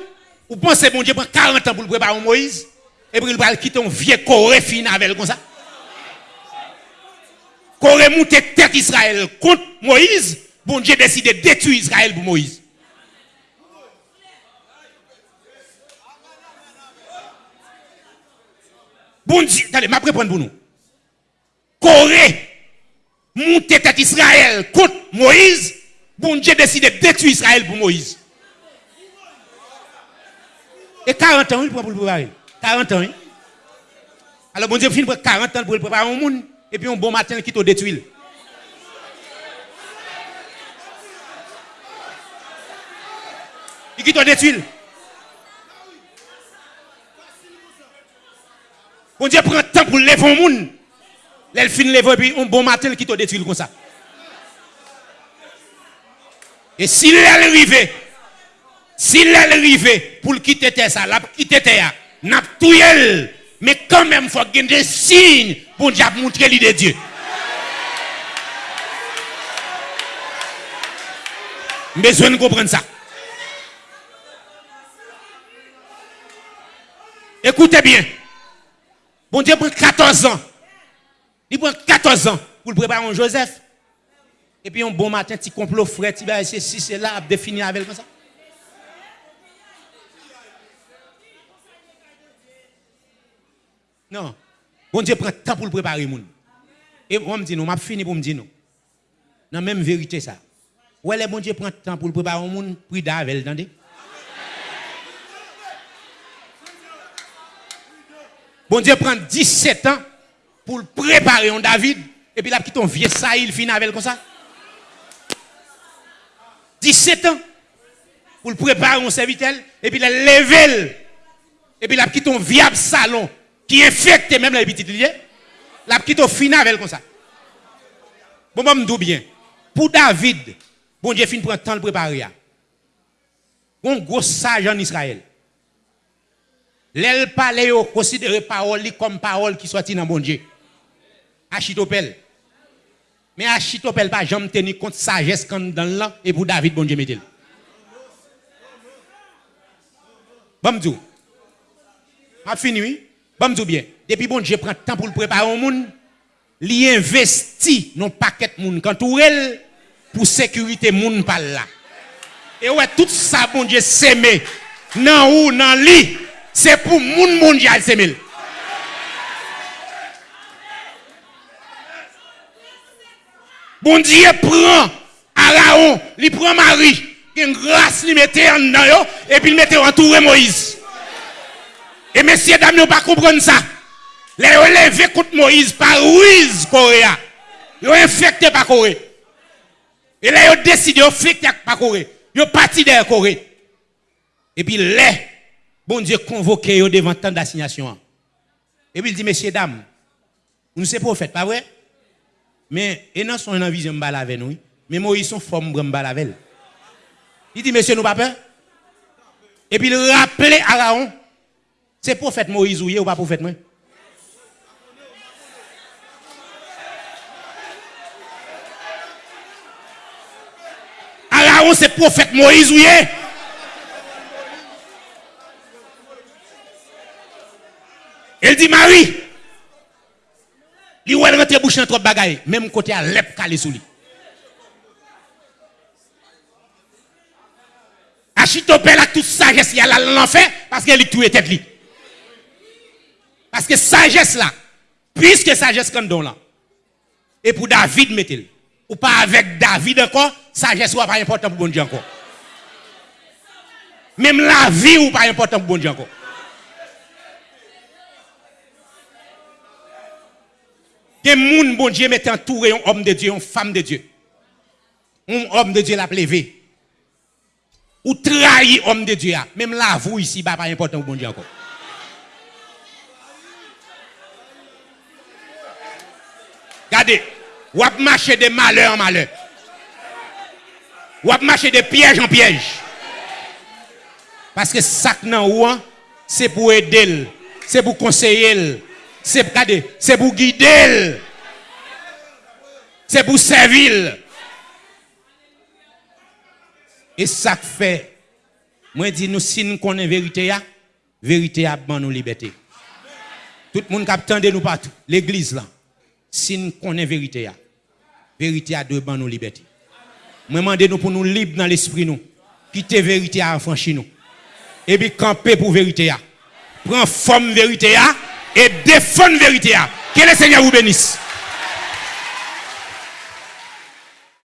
vous pensez bon Dieu prend 40 ans pour le préparer Moïse? Et puis il va quitter un vieux Corée fin avec comme ça. Corée monte tête Israël contre Moïse. Bon Dieu décide de détruire Israël pour Moïse. Bon Dieu, allez, m'a prendre pour nous. Corée, monter tête Israël contre Moïse, bon Dieu décide de détruire Israël pour Moïse. Et 40 ans, il prend pour le préparer. 40 ans, oui. Alors, bon Dieu, finit 40 ans pour le préparer au monde, et puis un bon matin, il quitte au détruire. Il quitte au détruire. Bon Dieu prend le temps pour lever un monde. Elle finit lever puis un bon matin qui te détruit comme ça. Et s'il est arrivé, s'il est arrivé pour quitter ça, la quitter terre, n'a tout mais quand même il faut qu'il y ait des signes pour montrer l'idée de Dieu. Besoin de comprendre ça. Écoutez bien. Bon Dieu prend 14 ans. Il prend 14 ans pour le préparer en Joseph. Et puis un bon matin, petit complot frais, tu vas essayer si c'est là, définir avec ça. Non. Bon Dieu prend temps pour le préparer. Moun. Et moi, je me dis, non, je fini pour me dire, non. Non, même vérité, ça. Ouais, le bon Dieu prend temps pour le préparer au monde, puis d'Avel, attendez. Bon Dieu prend 17 ans pour préparer un David. Et puis là, qui ton vieux Saïl fin avec comme ça. 17 ans pour préparer un serviteur. Et puis là, level. Et puis là, qui ton viable salon qui infecte même les petits liés. Là, qui ton fin avec comme ça. Bon, moi, je bien. Pour David, bon Dieu fin prend temps de préparer. Un gros sage en Israël. L'elle parle, considère parole comme parole qui sortit dans bon Dieu. Achitopel. Mais Achitopel pas jamais tenu compte sagesse quand dans là et pour David bon Dieu mettez. Bon. A fini oui. Bon Dieu bien. Depuis bon Dieu prend temps pour le préparer au monde, il investit dans paquet monde quand elle pour sécurité monde par là. Et ouais tout ça bon Dieu s'aimer dans ou dans lit c'est pour monde mondial c'est Bon Dieu prend Araon, il prend Marie, une grâce lui mettait en dedans et puis il mettait entouré Moïse. Et messieurs dames, ne pas comprendre ça. Les levé contre Moïse par Ruiz Coréa. Ils ont infecté par Corée. Et là, ils ont décidé d'infecter par Corée. Ils ont parti de Corée. Et puis, les bon Dieu convoqué devant tant d'assignation. Et puis il dit, messieurs, dames, nous sommes prophètes, pas vrai? Mais, et non, son vision de avec nous, mais Moïse son forme de avec Il dit, messieurs, nous pas peur? Et puis il rappelait Aaron, c'est prophète Moïse ou pas prophète moi? Aaron, c'est prophète Moïse ou Elle dit Marie, il ou elle bouche dans trop bagaille, même côté à l'ep calé sous lui. Achitopel a toute sagesse, il a l'enfer parce qu'elle est tout tête lui. Parce que sagesse là, puisque sagesse comme don là, et pour David mettez Ou pas avec David encore, sagesse n'est pas important pour bon Dieu encore. Même la vie ou pas important pour bon Dieu encore. Que moun bon Dieu met entouré un homme de Dieu, une femme de Dieu. Un homme de Dieu l'a levé. Ou trahi homme de Dieu. Même la vous ici, pas important pour bon Dieu encore. Regardez, ou de malheur en malheur. Ou marcher de piège en piège. Parce que ça nan c'est pour aider, c'est pour conseiller, c'est pour guider, c'est pour servir. Et ça fait, moi dis nous si nous connaissons la vérité, la vérité a nous liberté. Tout le monde qui de nous partout, l'église là, si nous connaissons la vérité, la vérité a deux nous liberté. Moi demande nous pour nous libres dans l'esprit nous, quitter la vérité à affranchir nous et puis camper pour vérité. Prends forme vérité et défendre vérité. Que le Seigneur vous bénisse.